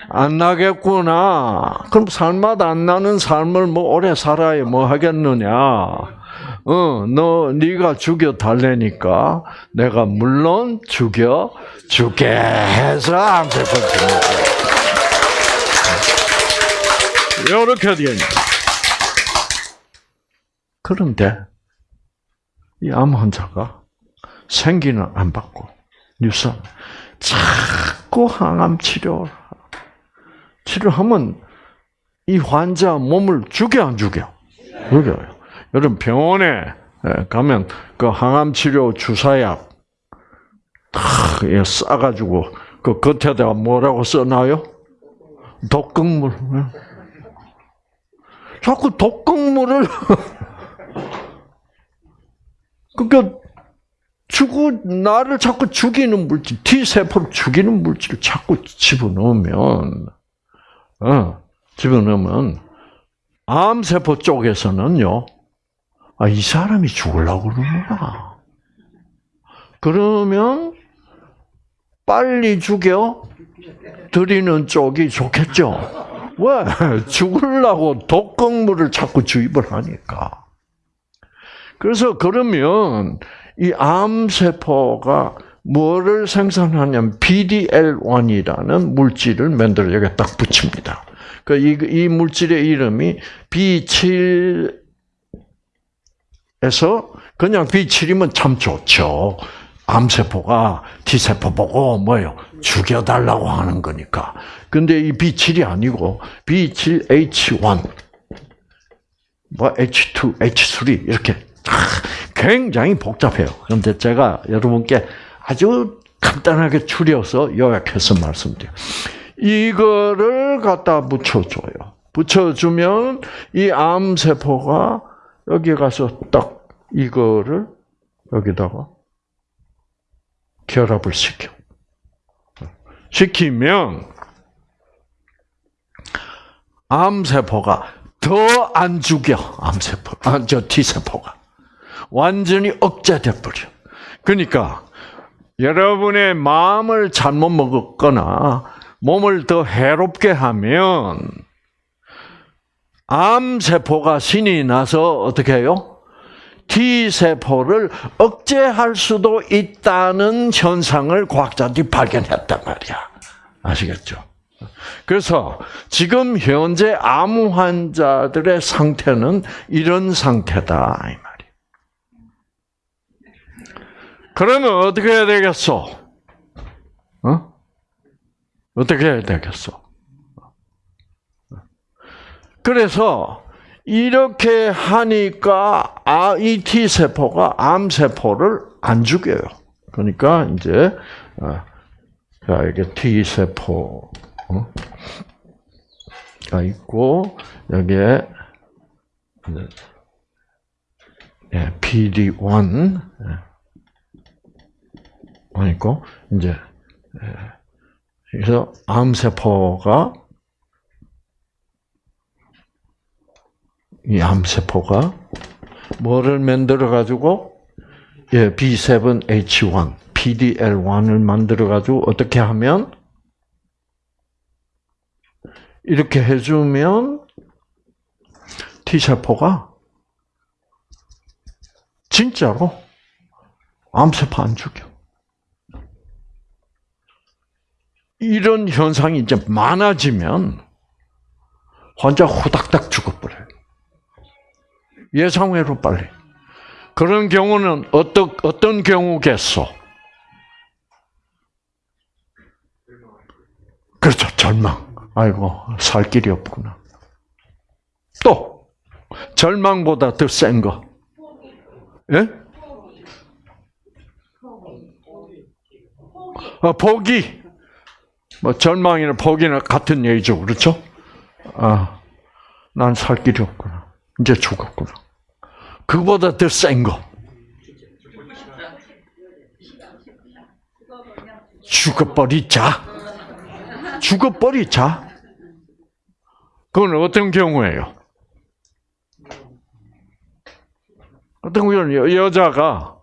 안 나겠구나. 그럼 살맛 안 나는 삶을 뭐 오래 살아야 뭐 하겠느냐. 어, 너 네가 죽여 달래니까 내가 물론 죽여 줄게 해서 주는 거예요. 이렇게 있는. 그런데 이 암 환자가 생기는 안 받고 유산 자꾸 항암 치료 치료하면 이 환자 몸을 죽여 안 죽여? 죽여요. 여러분 병원에 예, 가면 그 항암 치료 주사약 탁 예, 싸가지고 그 겉에다가 뭐라고 써놔요? 독극물. 예. 자꾸 독극물을 그러니까 죽고 나를 자꾸 죽이는 물질, T 세포를 죽이는 물질을 자꾸 집어넣으면 어, 집어넣으면 암 세포 쪽에서는요. 아, 이 사람이 죽으려고 그러는구나. 그러면 빨리 죽여 드리는 쪽이 좋겠죠. 왜? 죽으려고 독극물을 자꾸 주입을 하니까. 그래서 그러면 이 암세포가 뭐를 생산하냐면 BDL1이라는 물질을 만들어 여기 딱 붙입니다. 그 이, 이 물질의 이름이 B7 에서 그냥 B7이면 참 좋죠. 암세포가 T세포 보고 뭐요? 죽여달라고 하는 거니까. 근데 이 B7이 아니고 B7H1, 뭐 H2, H3 이렇게 굉장히 복잡해요. 그런데 제가 여러분께 아주 간단하게 추려서 요약해서 말씀드려요. 이거를 갖다 붙여줘요. 붙여주면 이 암세포가 여기 가서 딱 이거를 여기다가 결합을 시켜. 시키면 암세포가 더 안 죽여. 암세포, 아, 저 T세포가. 완전히 억제돼 버려. 그러니까 여러분의 마음을 잘못 먹었거나 몸을 더 해롭게 하면 암 세포가 신이 나서 어떻게 해요? T 세포를 억제할 수도 있다는 현상을 과학자들이 발견했단 말이야. 아시겠죠? 그래서 지금 현재 암 환자들의 상태는 이런 상태다 이 말이야. 그러면 어떻게 해야 되겠어? 어? 어떻게 해야 되겠어? 그래서 이렇게 하니까 아, 이 T 세포가 암 세포를 안 죽여요. 그러니까 이제 아, 자 이게 T 세포 가 있고 여기에 PD1 있고 이제 그래서 암 세포가 이 암세포가 뭐를 만들어 가지고 예, B7H1, PDL1을 만들어 가지고 어떻게 하면 이렇게 해 주면 T세포가 진짜로 암세포 안 죽여. 이런 현상이 이제 많아지면 환자 후닥닥 죽어버려요. 예상외로 빨리. 그런 경우는 어떤, 어떤 경우겠소? 그렇죠. 절망. 아이고, 살 길이 없구나. 또, 절망보다 더 센 거. 예? 어, 포기. 뭐 절망이나 포기나 같은 얘기죠, 그렇죠? 아, 난 살 길이 없구나. 이제 죽었구나. 그보다 더 센 거. 죽어버리자. 죽어버리자. 그건 어떤 경우예요? 어떤 경우는 여자가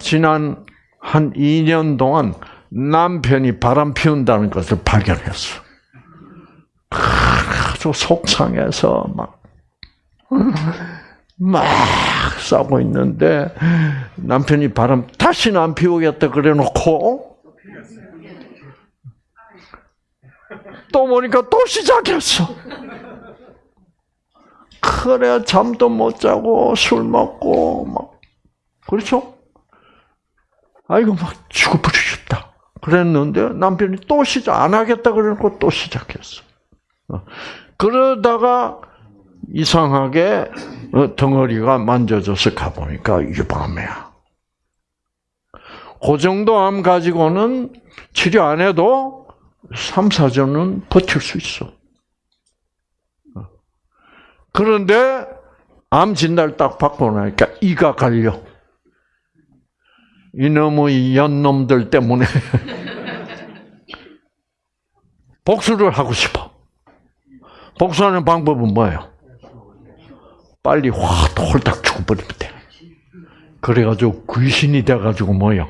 지난 한 2년 동안 남편이 바람 피운다는 것을 발견했어. 아주 속상해서 막 막 싸고 있는데 남편이 바람 다시는 안 피우겠다 그래 놓고 또 보니까 또 시작했어. 그래 잠도 못 자고 술 먹고 막 그렇죠? 아이고 막 죽어버리고 싶다. 그랬는데 남편이 또 시작 안 하겠다 그래놓고 또 시작했어. 어. 그러다가 이상하게 어, 덩어리가 만져져서 가보니까 유방암이야. 그 정도 암 가지고는 치료 안 해도 3, 4년은 버틸 수 있어. 어. 그런데 암 진단 딱 받고 나니까 이가 갈려. 이놈의 연놈들 때문에 복수를 하고 싶어. 복수하는 방법은 뭐예요? 빨리 확 홀딱 죽어버리면 돼. 그래가지고 귀신이 돼가지고 뭐요?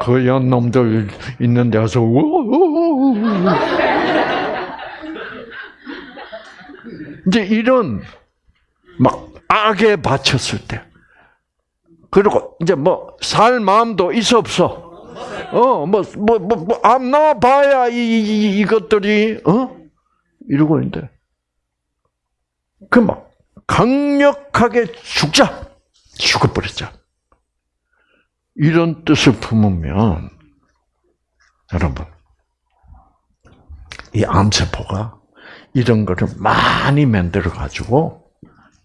그 연놈들 있는 데 가서 우우우우. 이제 이런 막 악에 바쳤을 때 그리고 이제 뭐 살 마음도 있어 없어. 어, 뭐, 뭐, 뭐, 뭐, 안 나와봐야 이, 이, 이 것들이, 어? 이러고 있는데. 그 막, 강력하게 죽자! 죽어버렸자. 이런 뜻을 품으면, 여러분, 이 암세포가 이런 거를 많이 만들어가지고,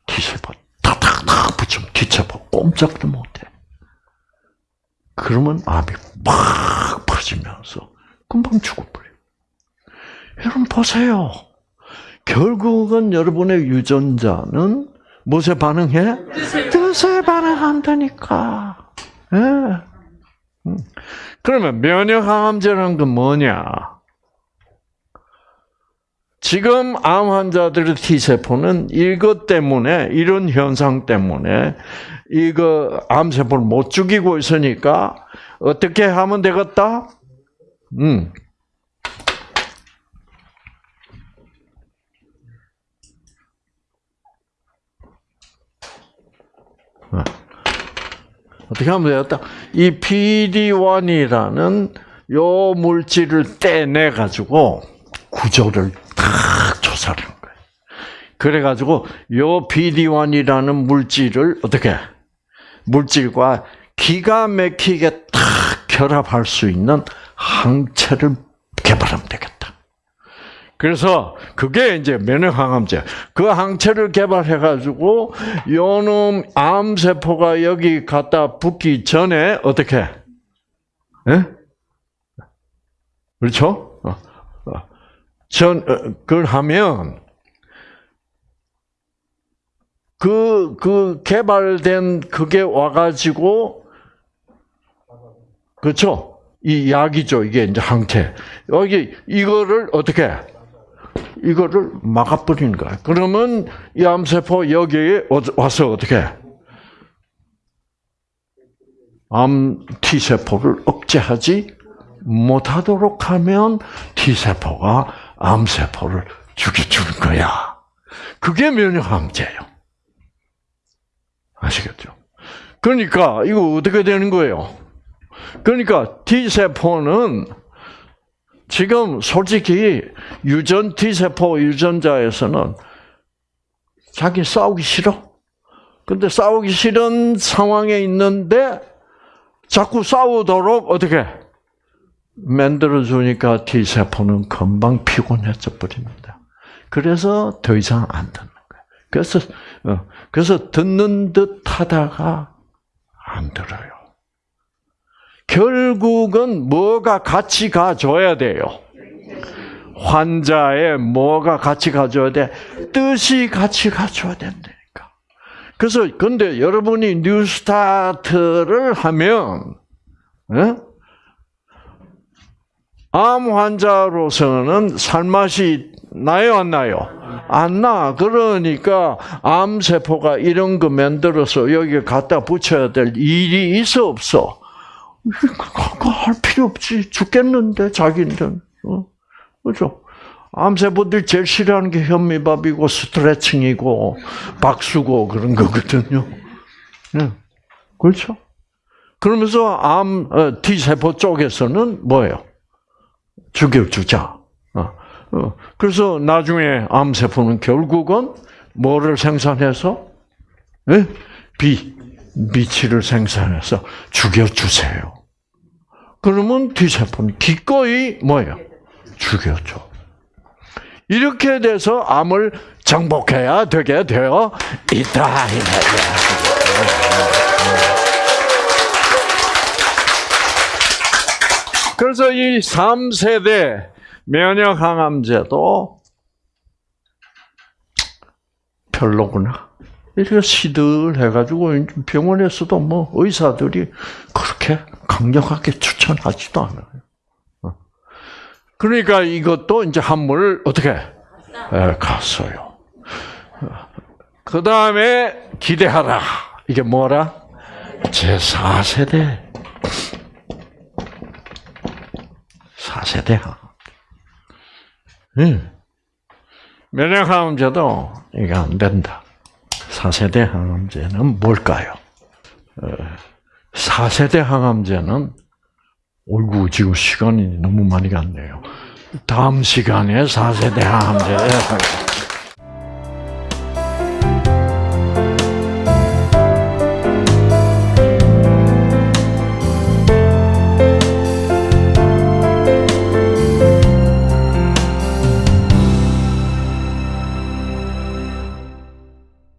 T세포 탁탁탁 붙이면 T세포 꼼짝도 못해. 그러면 암이 막 퍼지면서 금방 죽어버려. 여러분 보세요. 결국은 여러분의 유전자는 무엇에 반응해? 뜻에 반응한다니까. 예. 음. 그러면 면역항암제라는 건 뭐냐? 지금 암 환자들의 T세포는 이것 때문에, 이런 현상 때문에, 이거 암세포를 못 죽이고 있으니까, 어떻게 하면 되겠다? 음. 어. 어떻게 하면 되겠다? 이 PD1이라는 요 물질을 떼내 가지고 구조를 딱 조사를 한 거예요. 그래 가지고 요 PD1이라는 물질을 어떻게 물질과 기가 막히게 딱 결합할 수 있는 항체를 개발하면 되겠다. 그래서 그게 이제 면역항암제. 그 항체를 개발해가지고 요놈 암세포가 여기 갖다 붙기 전에 어떻게? 예? 그렇죠? 어, 어. 전 어, 그걸 하면 그, 그 개발된 그게 와가지고, 그렇죠? 이 약이죠. 이게 이제 항체. 여기, 이거를 어떻게, 이거를 막아버리는 거야. 그러면 이 암세포 여기에 와서 어떻게, 암 T세포를 억제하지 못하도록 하면 T세포가 암세포를 죽여주는 거야. 그게 면역항체예요. 아시겠죠? 그러니까 이거 어떻게 되는 거예요? 그러니까 T세포는 지금 솔직히 유전 T세포 유전자에서는 자기 싸우기 싫어. 근데 싸우기 싫은 상황에 있는데 자꾸 싸우도록 어떻게 만들어 주니까 T세포는 금방 피곤해져 버립니다. 그래서 더 이상 안 듣는 거예요. 그래서 어, 그래서 듣는 듯 하다가 안 들어요. 결국은 뭐가 같이 가줘야 돼요. 환자의 뭐가 같이 가줘야 돼? 뜻이 같이 가줘야 된다니까. 그래서 근데 여러분이 뉴스타트를 하면 에? 암 환자로서는 살맛이 나요 안 나요? 안 나. 그러니까 암세포가 이런 거 만들어서 여기 갖다 붙여야 될 일이 있어 없어? 그거 할 필요 없지. 죽겠는데 자기는. 어? 그죠? 암세포들이 제일 싫어하는 게 현미밥이고 스트레칭이고 박수고 그런 거거든요. 네. 그렇죠? 그러면서 암 어, T세포 쪽에서는 뭐예요? 죽여주자. 어, 어. 그래서 나중에 암세포는 결국은 뭐를 생산해서 예? 비 미치를 생산해서 죽여주세요. 그러면 T세포는 기꺼이 뭐예요? 죽여줘. 이렇게 돼서 암을 정복해야 되게 되어 있다. 그래서 이 3세대 면역 항암제도 별로구나. 이렇게 시들해가지고 병원에서도 뭐 의사들이 그렇게 강력하게 추천하지도 않아요. 어. 그러니까 이것도 이제 한물 어떻게 에, 갔어요. 그 다음에 기대하라. 이게 뭐라? 제 4세대. 4세대 항암. 응. 면역 항암제도 이게 안 된다. 4세대 항암제는 뭘까요? 4세대 항암제는 어이구 지금 시간이 너무 많이 갔네요. 다음 시간에 4세대 항암제